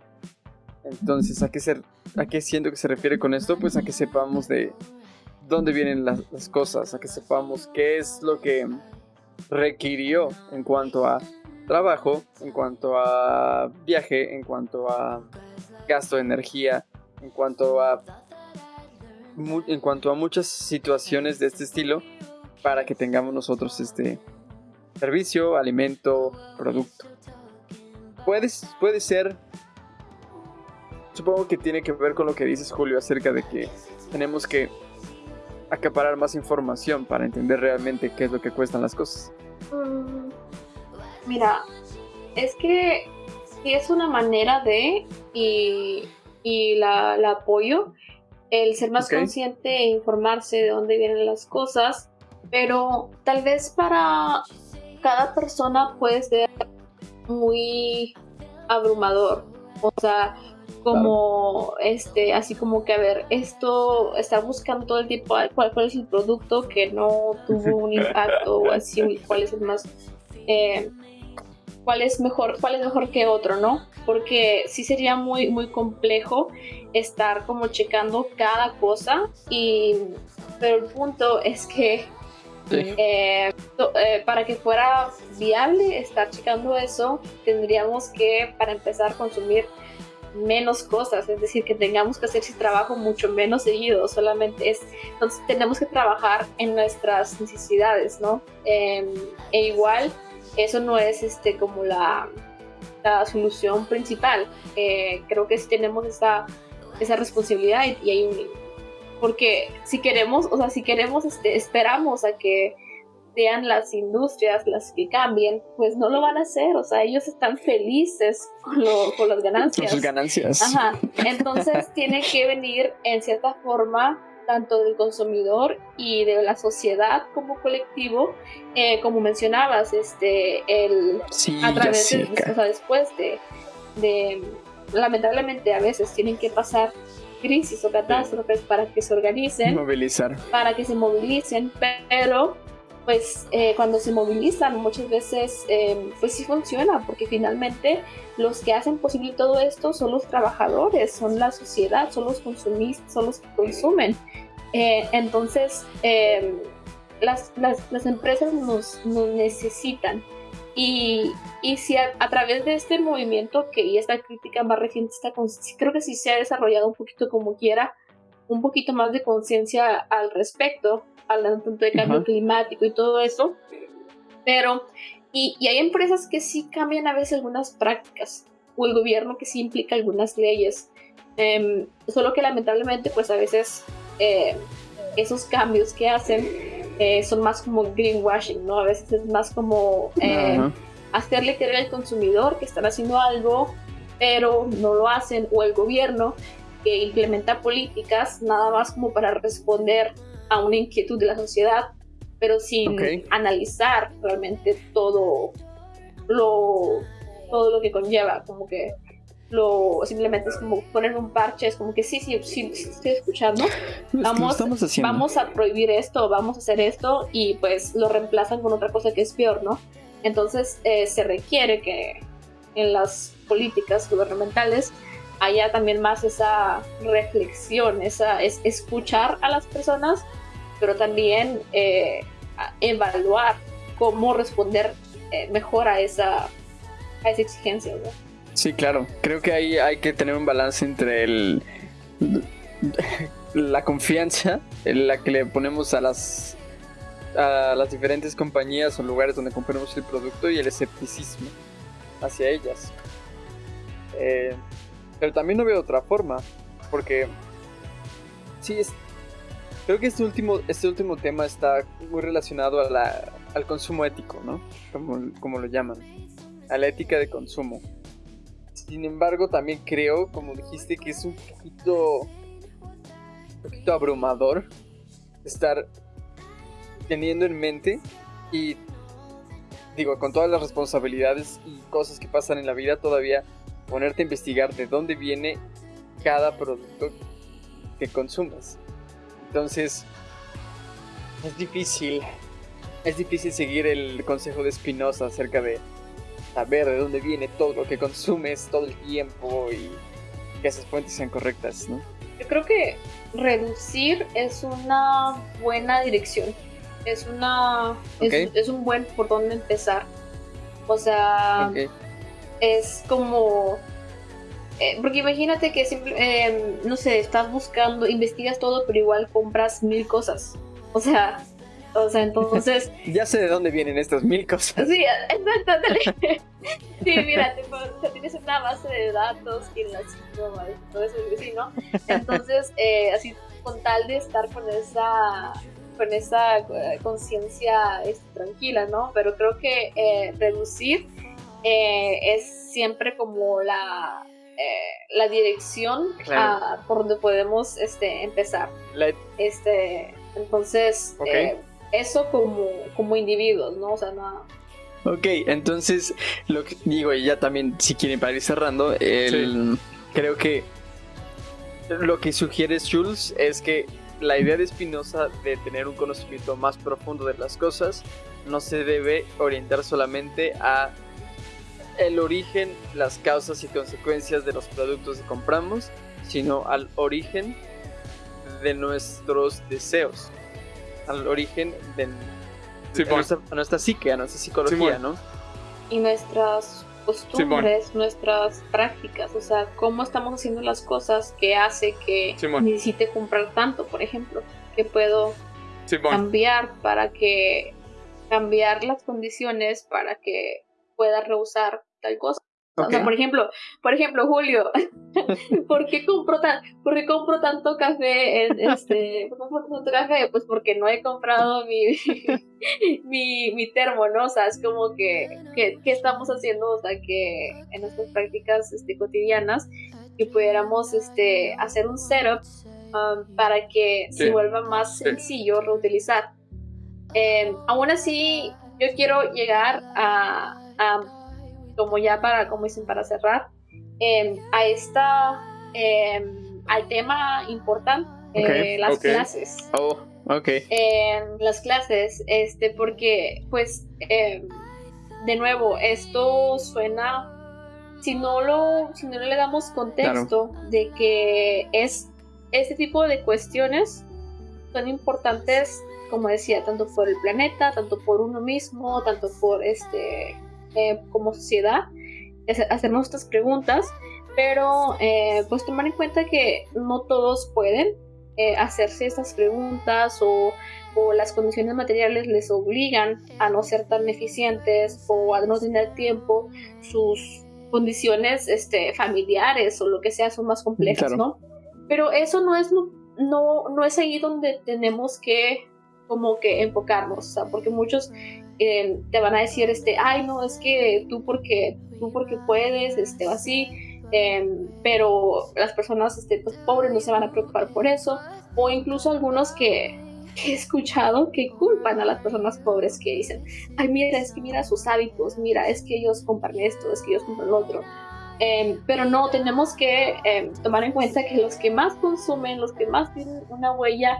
Entonces, ¿a qué, se, ¿a qué siento que se refiere con esto? Pues a que sepamos de dónde vienen las, las cosas, a que sepamos qué es lo que requirió en cuanto a trabajo, en cuanto a viaje, en cuanto a gasto de energía, en cuanto a en cuanto a muchas situaciones de este estilo para que tengamos nosotros este servicio, alimento, producto. Puede, puede ser. Supongo que tiene que ver con lo que dices, Julio, acerca de que tenemos que acaparar más información para entender realmente qué es lo que cuestan las cosas. Mm, Mira, es que sí es una manera de, y, y la, la apoyo, el ser más consciente e informarse de dónde vienen las cosas, pero tal vez para cada persona puede ser muy abrumador. O sea, como este, así como que a ver, esto está buscando todo el tiempo cuál, cuál es el producto que no tuvo un impacto o así, cuál es el más eh, cuál es mejor, cuál es mejor que otro, ¿no? Porque sí sería muy, muy complejo estar como checando cada cosa y pero el punto es que Eh, eh, para que fuera viable estar checando eso, tendríamos que, para empezar, consumir menos cosas, es decir, que tengamos que hacer ese trabajo mucho menos seguido, solamente es, entonces tenemos que trabajar en nuestras necesidades, ¿no? Eh, e igual, eso no es este como la, la solución principal, Eh, creo que sí tenemos esa, esa responsabilidad y, y hay un porque si queremos, o sea, si queremos, este, esperamos a que sean las industrias las que cambien, pues no lo van a hacer, o sea, ellos están felices con, lo, con las ganancias. Con sus ganancias. Ajá, entonces tiene que venir en cierta forma tanto del consumidor y de la sociedad como colectivo, eh, como mencionabas, este, el, Sí, a través de, o sea, después de, de, lamentablemente a veces tienen que pasar crisis o catástrofes para que se organicen, movilizar. para que se movilicen, pero pues eh, cuando se movilizan muchas veces eh, pues sí funciona, porque finalmente los que hacen posible todo esto son los trabajadores, son la sociedad, son los consumistas, son los que consumen. Eh, entonces, eh, las, las, las empresas nos, nos necesitan. Y, y si a, a través de este movimiento que y esta crítica más reciente está con- creo que sí se ha desarrollado un poquito como quiera, un poquito más de conciencia al respecto, hablando tanto de cambio Ajá. climático y todo eso. Pero, y, y hay empresas que sí cambian a veces algunas prácticas, o el gobierno que sí implica algunas leyes. Em, solo que lamentablemente, pues a veces eh, esos cambios que hacen eh, son más como greenwashing, ¿no? A veces es más como eh, hacerle creer al consumidor que están haciendo algo, pero no lo hacen, o el gobierno que implementa políticas nada más como para responder a una inquietud de la sociedad, pero sin analizar realmente todo lo, todo lo que conlleva, como que lo simplemente es como poner un parche, es como que sí, sí, sí, sí estoy escuchando, vamos- vamos a prohibir esto, vamos a hacer esto y pues lo reemplazan con otra cosa que es peor, ¿no? Entonces eh, se requiere que en las políticas gubernamentales haya también más esa reflexión, esa es escuchar a las personas, pero también eh, evaluar cómo responder eh, mejor a esa, a esa exigencia, ¿no? Sí, claro. Creo que ahí hay que tener un balance entre el la confianza en la que le ponemos a las a las diferentes compañías o lugares donde compramos el producto y el escepticismo hacia ellas. Eh, pero también no veo otra forma, porque sí es creo que este último este último tema está muy relacionado a la, al consumo ético, ¿no? Como, como lo llaman, a la ética de consumo. Sin embargo, también creo, como dijiste, que es un poquito, poquito abrumador estar teniendo en mente y, digo, con todas las responsabilidades y cosas que pasan en la vida, todavía ponerte a investigar de dónde viene cada producto que consumas. Entonces, es difícil, es difícil seguir el consejo de Spinoza acerca de saber de dónde viene todo lo que consumes todo el tiempo y que esas fuentes sean correctas, ¿no? Yo creo que reducir es una buena dirección. Es una. Es, Ok. es un buen por dónde empezar. O sea, Ok. es como. eh, porque imagínate que simple- eh, no sé, estás buscando, investigas todo, pero igual compras mil cosas. O sea, o sea, entonces Ya sé de dónde vienen estas mil cosas. Sí, exacto. ándale. Sí, mira, te, pon- o sea, tienes una base de datos y las no, todo eso y así, ¿no? Entonces, eh, así con tal de estar con esa con esa eh, conciencia este, tranquila, ¿no? Pero creo que eh, reducir eh, es siempre como la eh, la dirección Claro. a- por donde podemos este, empezar. La- Este, entonces, Ok. eh, eso como, como individuos, ¿no? O sea, no, Ok, entonces, lo que digo, y ya también, si quieren para ir cerrando, el- creo que lo que sugieres, Jules, es que la idea de Spinoza de tener un conocimiento más profundo de las cosas no se debe orientar solamente a el origen, las causas y consecuencias de los productos que compramos, sino al origen de nuestros deseos, al origen de, Sí, nuestra, a nuestra psique, a nuestra psicología. ¿no? y nuestras costumbres, nuestras prácticas, o sea, cómo estamos haciendo las cosas que hace que necesite comprar tanto, por ejemplo, que puedo cambiar para que cambiar las condiciones para que pueda rehusar tal cosa. O sea, por ejemplo, por ejemplo, Julio, ¿por qué compro tan, por qué compro tanto café en este, ¿por qué compro tanto café? Pues porque no he comprado mi, mi, mi termo, ¿no? O sea, es como que, que, ¿qué estamos haciendo? O sea, que en nuestras prácticas este, cotidianas, que pudiéramos este, hacer un setup um, para que se vuelva más sencillo reutilizar. Eh, aún así, yo quiero llegar a, a como ya para, como dicen, para cerrar, em, a esta, em, al tema importante, eh, las clases. Oh, ok. Em, las clases, este, porque, pues, de nuevo, esto suena, si no lo, si no le damos contexto de que es este tipo de cuestiones son importantes, como decía, tanto por el planeta, tanto por uno mismo, tanto por este eh, como sociedad, hacernos estas preguntas, pero eh, pues tomar en cuenta que no todos pueden eh, hacerse estas preguntas o, o, las condiciones materiales les obligan a no ser tan eficientes o a no tener tiempo, sus condiciones este, familiares o lo que sea son más complejas, ¿no? Pero eso no es, no, no es ahí donde tenemos que como que enfocarnos, o sea, porque muchos eh, te van a decir, este, ay, no, es que tú porque, tú porque puedes, este, o así, em, pero las personas este, pues, pobres no se van a preocupar por eso, o incluso algunos que, he escuchado que culpan a las personas pobres que dicen, ay, mira, es que mira sus hábitos, mira, es que ellos compran esto, es que ellos compran lo otro. Em, pero no, tenemos que em, tomar en cuenta que los que más consumen, los que más tienen una huella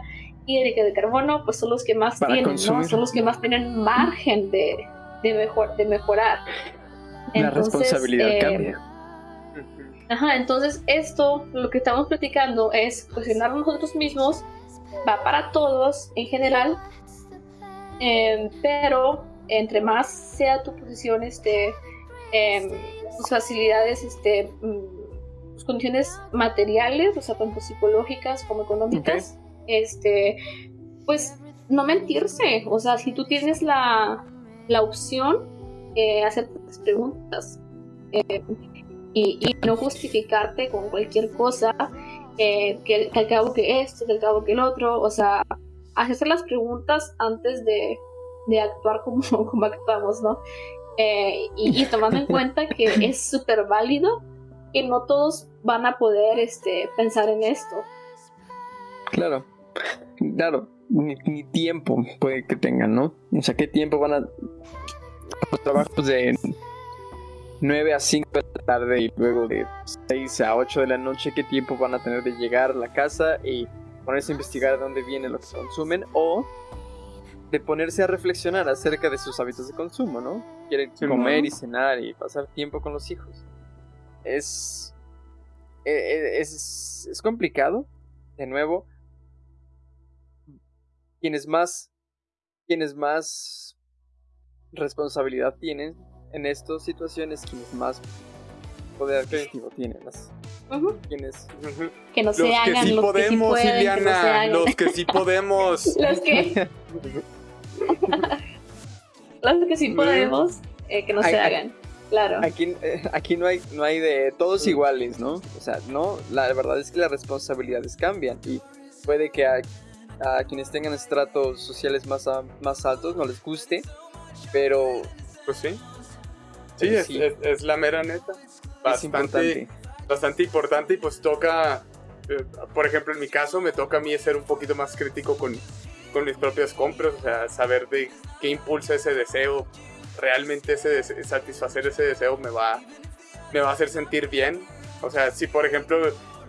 de carbono, pues son los que más tienen, ¿no? Son los que más tienen margen de, de, mejor, de mejorar. La responsabilidad eh, cambia. Ajá, entonces esto, lo que estamos platicando es cuestionar nosotros mismos, va para todos en general, em, pero entre más sea tu posición, este, eh, tus facilidades, este, mm, tus condiciones materiales, o sea, tanto psicológicas como económicas, este, pues no mentirse. O sea, si tú tienes la, la opción, eh, hacer preguntas eh, y, no justificarte con cualquier cosa, eh, que, al cabo que esto, que al cabo que el otro, o sea, hacer las preguntas antes de, de actuar como, como actuamos, ¿no? Eh, y, y, tomando en cuenta que es súper válido que no todos van a poder este, pensar en esto. Claro. Claro, ni, tiempo puede que tengan, ¿no? O sea, ¿qué tiempo van a... Los trabajos de 9 a 5 de la tarde y luego de 6 a 8 de la noche, ¿qué tiempo van a tener de llegar a la casa y ponerse a investigar de dónde viene lo que consumen? O de ponerse a reflexionar acerca de sus hábitos de consumo, ¿no? Quieren comer y cenar y pasar tiempo con los hijos. Es, e, e, es, es complicado, de nuevo, quienes más, quienes más responsabilidad tienen en estas situaciones, quienes más poder adquisitivo tienen. Las, quienes, Que no se hagan, que sí los podemos, que sí pueden, Iliana, los que sí podemos. los que... los que sí podemos, eh, que no se hagan. Claro. Aquí, eh, aquí no hay no hay de todos iguales, ¿no? O sea, no, la verdad es que las responsabilidades cambian y puede que a quienes tengan estratos sociales más, más altos no les guste, pero... Pues sí. Sí, es, la mera neta. Bastante, importante. bastante importante y pues toca, eh, por ejemplo en mi caso me toca a mí ser un poquito más crítico con, con mis propias compras, o sea, saber de qué impulsa ese deseo, realmente ese satisfacer ese deseo me va, me va a hacer sentir bien. O sea, si por ejemplo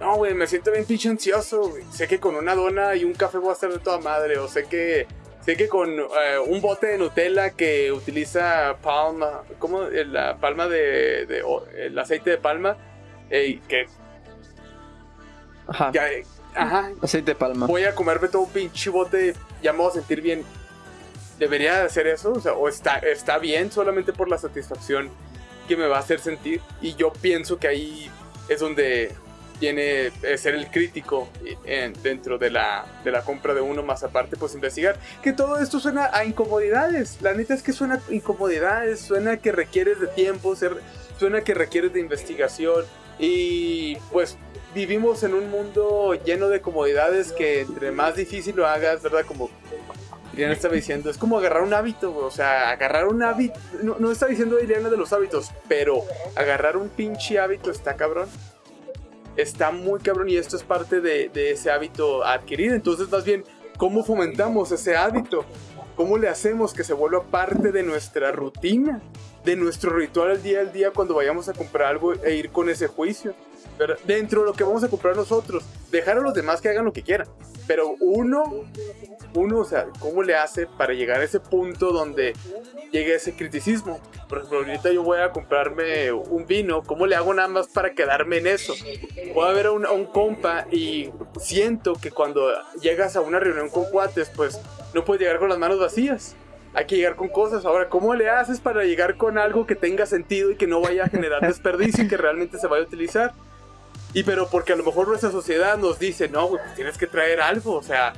no, güey, me siento bien pinche ansioso, Sé que con una dona y un café voy a estar de toda madre. O sé que, sé que con eh, un bote de Nutella que utiliza palma, ¿cómo? Eh, la palma de, el aceite de palma, que... Ajá. ajá. Aceite de palma. Voy a comerme todo un pinche bote, ya me voy a sentir bien. ¿Debería hacer eso? O, sea, ¿o está, está bien solamente por la satisfacción que me va a hacer sentir? Y yo pienso que ahí es donde tiene ser el crítico dentro de la, de la compra de uno, más aparte, pues investigar que todo esto suena a incomodidades. La neta es que suena a incomodidades, suena que requieres de tiempo, suena que requiere de investigación y pues vivimos en un mundo lleno de comodidades que entre más difícil lo hagas, ¿verdad? Como Adriana estaba diciendo, es como agarrar un hábito, o sea, agarrar un hábito, no, no está diciendo Adriana de los hábitos, pero agarrar un pinche hábito está cabrón. Está muy cabrón y esto es parte de, de ese hábito adquirido. Entonces, más bien, ¿cómo fomentamos ese hábito? ¿Cómo le hacemos que se vuelva parte de nuestra rutina? De nuestro ritual al día al día cuando vayamos a comprar algo e ir con ese juicio. ¿verdad? Dentro de lo que vamos a comprar nosotros. Dejar a los demás que hagan lo que quieran. Pero uno, uno, o sea, ¿cómo le hace para llegar a ese punto donde llegue ese criticismo? Por ejemplo, ahorita yo voy a comprarme un vino. ¿Cómo le hago nada más para quedarme en eso? Puedo ver a un, a un compa y siento que cuando llegas a una reunión con cuates, pues no puedes llegar con las manos vacías. Hay que llegar con cosas. Ahora, ¿cómo le haces para llegar con algo que tenga sentido y que no vaya a generar desperdicio y que realmente se vaya a utilizar? Y pero porque a lo mejor nuestra sociedad nos dice, no, pues tienes que traer algo, o sea,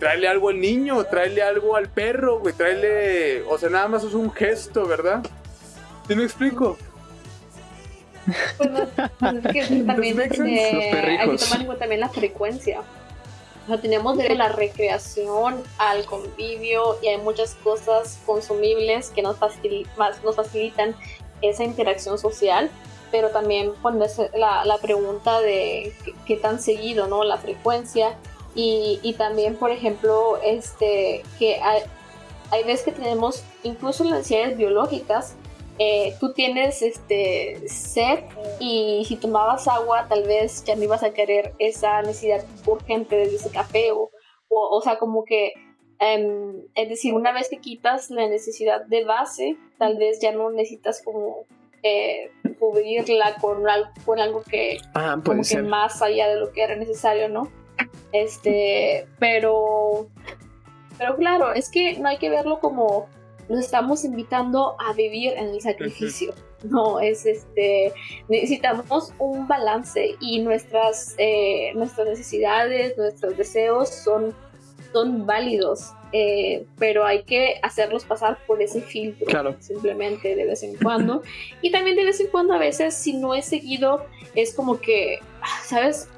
tráele algo al niño, tráele algo al perro, güey, tráele, o sea, nada más es un gesto, ¿verdad? ¿Sí me explico? Pues, pues es que también hay que tomar en cuenta también la frecuencia. O sea, tenemos de la recreación al convivio y hay muchas cosas consumibles que nos, facil- más- nos facilitan esa interacción social, pero también ponerse la, la pregunta de qué, qué tan seguido, ¿no? La frecuencia y, y también, por ejemplo, este, que hay, hay veces que tenemos incluso las necesidades biológicas eh, tú tienes este sed y si tomabas agua tal vez ya no ibas a querer esa necesidad urgente de ese café o, o, o sea como que em, es decir una vez que quitas la necesidad de base tal vez ya no necesitas como eh, cubrirla con, al- con algo que Ah, como que más allá de lo que era necesario, ¿no? Este, pero, pero claro, es que no hay que verlo como nos estamos invitando a vivir en el sacrificio. No, es este, necesitamos un balance y nuestras, eh, nuestras necesidades, nuestros deseos son, son válidos, eh, pero hay que hacerlos pasar por ese filtro Claro. simplemente de vez en cuando. Y también de vez en cuando a veces si no es seguido es como que, ah, ¿sabes?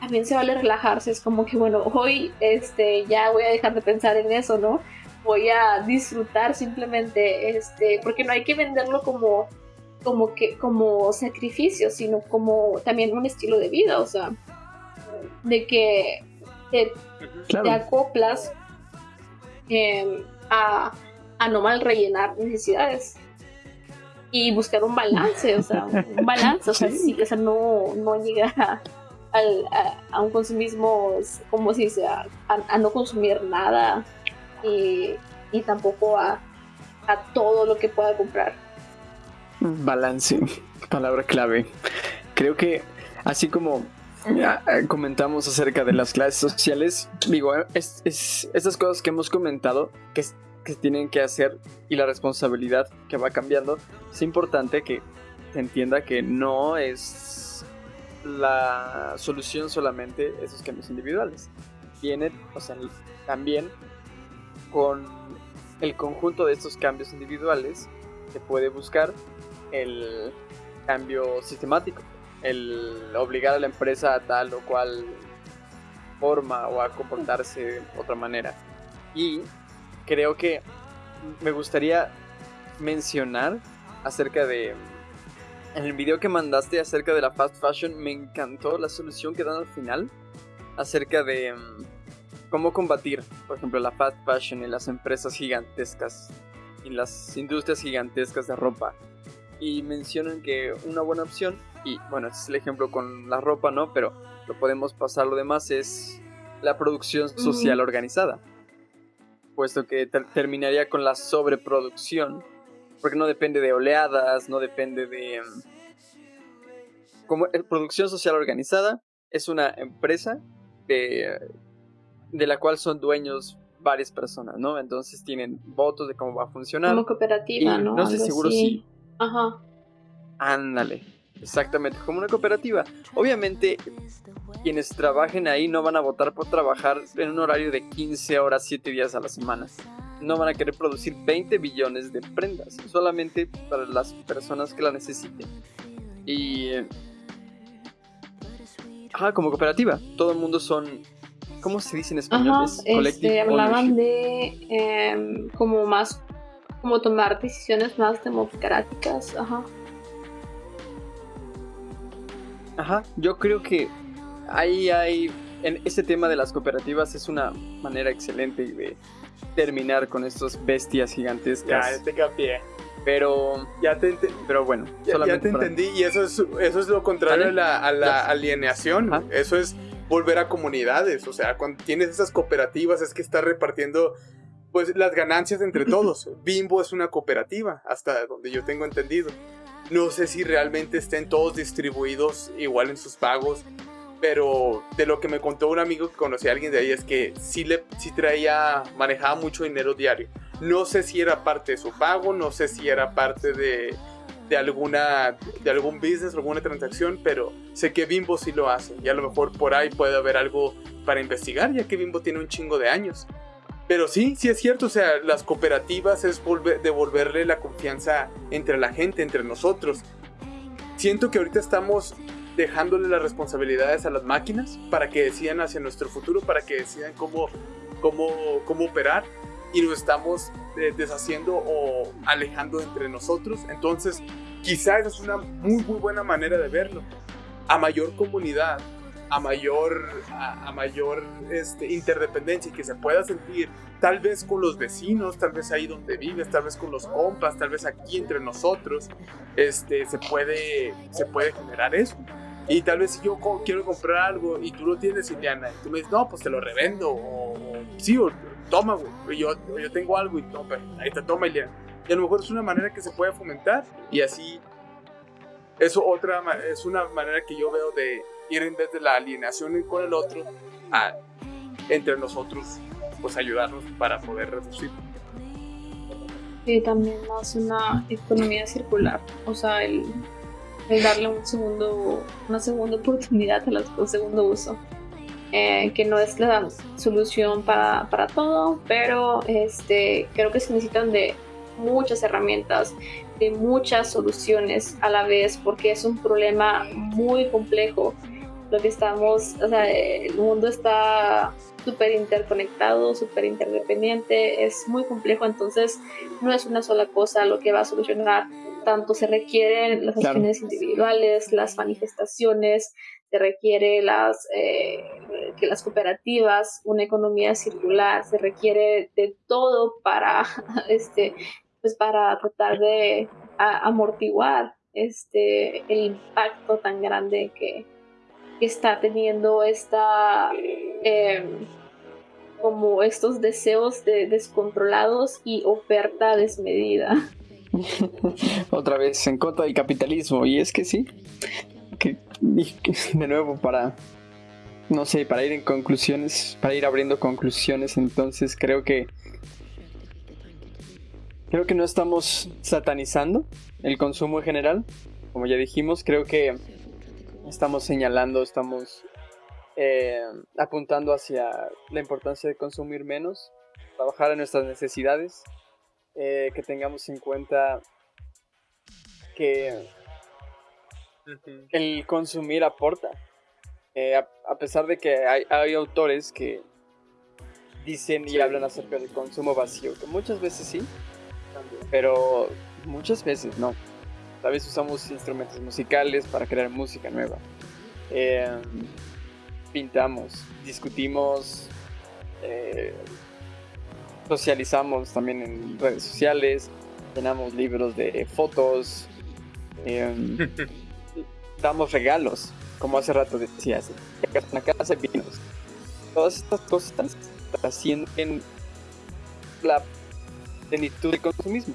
También se vale relajarse, es como que bueno, hoy este, ya voy a dejar de pensar en eso, ¿no? Voy a disfrutar simplemente, este, porque no hay que venderlo como, como que, como sacrificio, sino como también un estilo de vida, o sea, de que te, acoplas eh, a, a no mal rellenar necesidades y buscar un balance, o sea, un balance, o sea, Sí. sí, o sea, no, no llegar a, al- a- a un consumismo, como se dice, a, no consumir nada y, y tampoco a, a todo lo que pueda comprar. Balance, palabra clave. Creo que así como ah, ah, comentamos acerca de las clases sociales, digo, eh, es, es- estas cosas que hemos comentado que, que tienen que hacer y la responsabilidad que va cambiando, es importante que se entienda que no es la solución solamente esos cambios individuales. Viene, o sea, también con el conjunto de estos cambios individuales se puede buscar el cambio sistemático, el obligar a la empresa a tal o cual forma o a comportarse de otra manera. Y creo que me gustaría mencionar acerca de... En el video que mandaste acerca de la fast fashion me encantó la solución que dan al final acerca de mm, cómo combatir, por ejemplo, la fast fashion en las empresas gigantescas, en las industrias gigantescas de ropa. Y mencionan que una buena opción, y bueno, este es el ejemplo con la ropa, ¿no? Pero lo podemos pasar lo demás, es la producción social organizada. Puesto que ter- terminaría con la sobreproducción, porque no depende de oleadas, no depende de... mm, Como eh, producción social organizada es una empresa de, de la cual son dueños varias personas, ¿no? Entonces tienen votos de cómo va a funcionar. Como cooperativa, Y ¿no? no estoy Algo seguro así. si- Ajá. Ándale, exactamente, como una cooperativa. Obviamente, quienes trabajen ahí no van a votar por trabajar en un horario de 15 horas, 7 días a la semana. No van a querer producir 20 billones de prendas, solamente para las personas que la necesiten. Y... Ajá, como cooperativa, todo el mundo son... ¿Cómo se dice en español? Ajá, Es este, hablaban de em, como más, como tomar decisiones más democráticas, ajá. Ajá, yo creo que ahí hay, en este tema de las cooperativas es una manera excelente de terminar con estos bestias gigantescas. ya te capié. Pero, Ya te, pero bueno, ya- te para- entendí. Y eso es, eso es lo contrario a la, a la Ya. alienación. Eso es volver a comunidades. O sea, cuando tienes esas cooperativas es que estás repartiendo pues las ganancias entre todos. Bimbo es una cooperativa, hasta donde yo tengo entendido. No sé si realmente estén todos distribuidos igual en sus pagos, pero de lo que me contó un amigo que conocí a alguien de ahí es que sí, le, sí traía, manejaba mucho dinero diario. No sé si era parte de su pago, no sé si era parte de, de alguna de algún business, alguna transacción, pero sé que Bimbo sí lo hace y a lo mejor por ahí puede haber algo para investigar, ya que Bimbo tiene un chingo de años. Pero sí, sí es cierto, o sea, las cooperativas es volver, devolverle la confianza entre la gente, entre nosotros. Siento que ahorita estamos dejándole las responsabilidades a las máquinas para que decidan hacia nuestro futuro, para que decidan cómo, cómo, cómo operar y nos estamos eh, deshaciendo o alejando entre nosotros. Entonces, quizás es una muy, muy buena manera de verlo. A mayor comunidad, a mayor, a, a mayor este, interdependencia y que se pueda sentir tal vez con los vecinos, tal vez ahí donde vives, tal vez con los compas, tal vez aquí entre nosotros, este, se, puede, se puede generar eso. Y tal vez si yo co- quiero comprar algo y tú lo tienes, Ileana, y tú me dices, no, pues te lo revendo, o, sí, o toma, güey, yo, yo tengo algo y toma, ahí te toma, Ileana. Y a lo mejor es una manera que se puede fomentar y así, eso otra, es una manera que yo veo de ir en vez de la alienación con el otro, a entre nosotros, pues ayudarnos para poder reducir. Sí, también más una economía circular, o sea, el, el darle un segundo, una segunda oportunidad a las un segundo uso. Eh, que no es la solución para, para todo, pero este, creo que se necesitan de muchas herramientas, de muchas soluciones a la vez, porque es un problema muy complejo. Lo que estamos, o sea, el mundo está súper interconectado, súper interdependiente, es muy complejo, entonces no es una sola cosa lo que va a solucionar. Tanto se requieren las Claro. acciones individuales, las manifestaciones, se requiere las, eh, que las cooperativas, una economía circular, se requiere de todo para, este, pues para tratar de a- amortiguar este, el impacto tan grande que, que está teniendo esta eh, como estos deseos de descontrolados y oferta desmedida. Otra vez en contra del capitalismo. Y es que sí. De nuevo, para. No sé, para ir en conclusiones. Para ir abriendo conclusiones. Entonces creo que. Creo que no estamos satanizando el consumo en general. Como ya dijimos, creo que estamos señalando, estamos eh, apuntando hacia la importancia de consumir menos, trabajar en nuestras necesidades, eh, que tengamos en cuenta que el consumir aporta. Eh, a, a pesar de que hay, hay autores que dicen y hablan acerca del consumo vacío, que muchas veces sí, pero muchas veces no. Tal vez usamos instrumentos musicales para crear música nueva. Eh, pintamos, discutimos, eh, socializamos también en redes sociales, llenamos libros de fotos, eh, damos regalos, como hace rato decías, llegas a una casa y vinos. Todas estas cosas trascienden la plenitud del consumismo.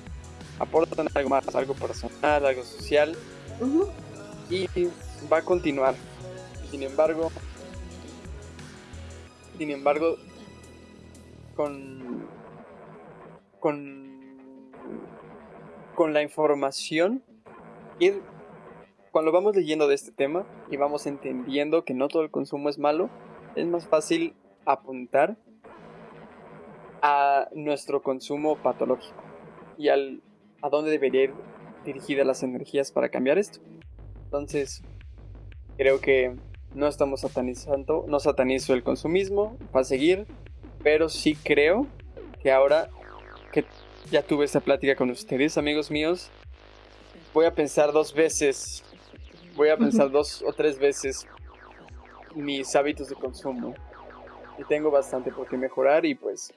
Aportan algo más, algo personal, algo social y va a continuar. Sin embargo, sin embargo, con con con la información ir cuando vamos leyendo de este tema y vamos entendiendo que no todo el consumo es malo, es más fácil apuntar a nuestro consumo patológico y al, a dónde debería ir dirigidas las energías para cambiar esto. Entonces, creo que no estamos satanizando, no satanizo el consumismo, va a seguir, pero sí creo que ahora que ya tuve esta plática con ustedes, amigos míos, voy a pensar dos veces, voy a pensar dos o tres veces mis hábitos de consumo. Y tengo bastante por qué mejorar y pues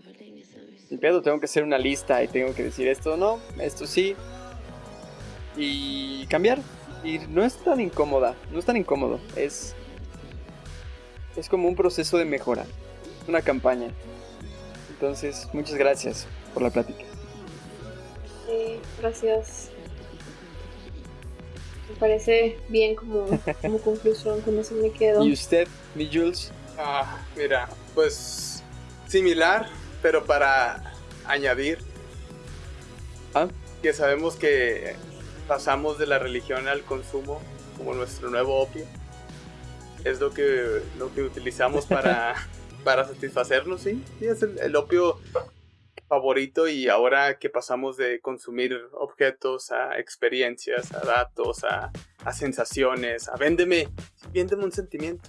el pedo tengo que hacer una lista y tengo que decir esto no, esto sí y cambiar. Y no es tan incómoda, no es tan incómodo, es es como un proceso de mejora, una campaña. Entonces, muchas gracias por la plática. Sí, gracias. Me parece bien como, como conclusión, con eso me quedo. ¿Y usted, mi Jules? Ah, mira, pues similar, pero para añadir ¿Ah? que sabemos que pasamos de la religión al consumo como nuestro nuevo opio. Es lo que, lo que utilizamos para, para satisfacernos, ¿sí? Sí, es el, el opio favorito y ahora que pasamos de consumir objetos a experiencias, a datos, a, a sensaciones, a véndeme, véndeme un sentimiento.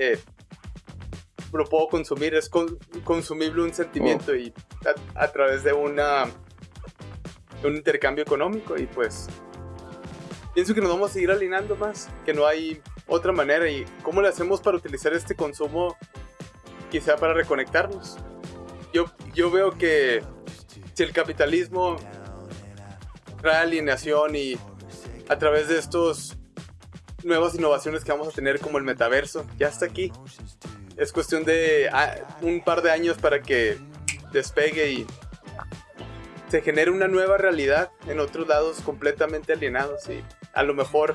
Eh, lo puedo consumir, es con- consumible un sentimiento y a, través de una un intercambio económico y pues pienso que nos vamos a seguir alineando más, que no hay otra manera y cómo le hacemos para utilizar este consumo quizá para reconectarnos. Yo, yo veo que si el capitalismo trae alineación y a través de estos nuevas innovaciones que vamos a tener como el metaverso, ya está aquí. Es cuestión de ah, un par de años para que despegue y se genere una nueva realidad en otros lados completamente alienados. Y a lo mejor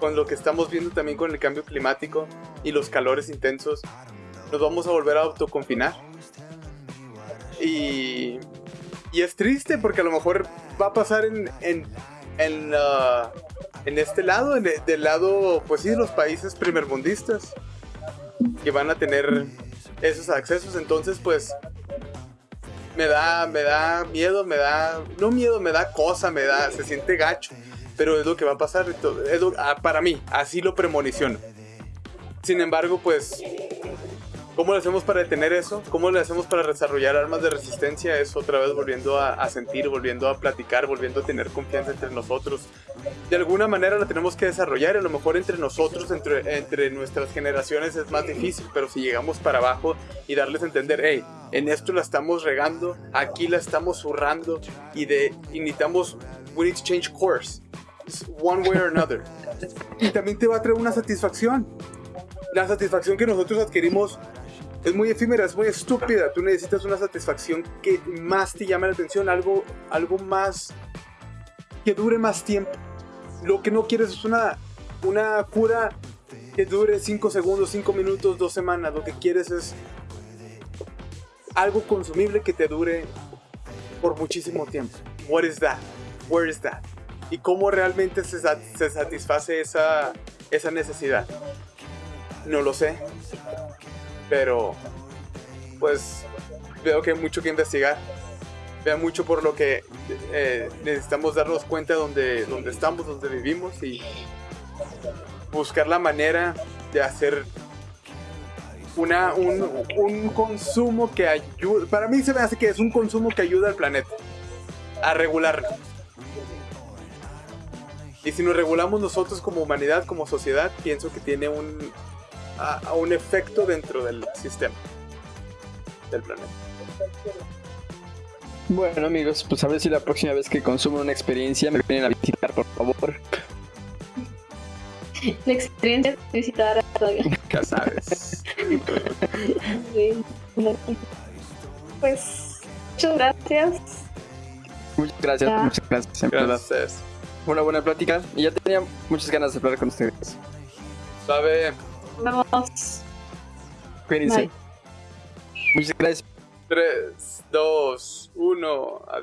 con lo que estamos viendo también con el cambio climático y los calores intensos nos vamos a volver a autoconfinar. Y, y es triste porque a lo mejor va a pasar en, en, en, ah, en este lado, del lado, pues sí, los países primermundistas que van a tener esos accesos. Entonces, pues me da, me da miedo, me da, no miedo, me da cosa, me da, se siente gacho. Pero es lo que va a pasar, ah, para mí, así lo premoniciono. Sin embargo, pues ¿Cómo lo hacemos para detener eso? ¿Cómo lo hacemos para desarrollar armas de resistencia? Es otra vez volviendo a, a sentir, volviendo a platicar, volviendo a tener confianza entre nosotros. De alguna manera la tenemos que desarrollar, a lo mejor entre nosotros, entre, entre nuestras generaciones es más difícil, pero si llegamos para abajo y darles a entender, hey, en esto la estamos regando, aquí la estamos zurrando y, de, y necesitamos, we need to change course, It's one way or another. y también te va a traer una satisfacción. La satisfacción que nosotros adquirimos es muy efímera, es muy estúpida. Tú necesitas una satisfacción que más te llame la atención, algo, algo más que dure más tiempo. Lo que no quieres es una, una cura que dure 5 segundos, 5 minutos, 2 semanas. Lo que quieres es algo consumible que te dure por muchísimo tiempo. What is that? Where is that? Y cómo realmente se, se satisface esa, esa necesidad. No lo sé. Pero, pues, veo que hay mucho que investigar. Veo mucho por lo que eh, necesitamos darnos cuenta donde, donde estamos, donde vivimos y buscar la manera de hacer una, un, un consumo que ayude. Para mí se me hace que es un consumo que ayuda al planeta a regularlo. Y si nos regulamos nosotros como humanidad, como sociedad, pienso que tiene un, a, a un efecto dentro del sistema del planeta. Bueno amigos, pues a ver si la próxima vez que consuman una experiencia me vienen a visitar, por favor. La experiencia de visitar a todavía. Ya sabes. Sí. Pues, muchas gracias. Muchas gracias, Ya. muchas gracias. Gracias. Una buena plática y ya tenía muchas ganas de hablar con ustedes. Sabe, Nos vemos. Cuídense. Bye. Muchas gracias. 3, 2, 1, adiós.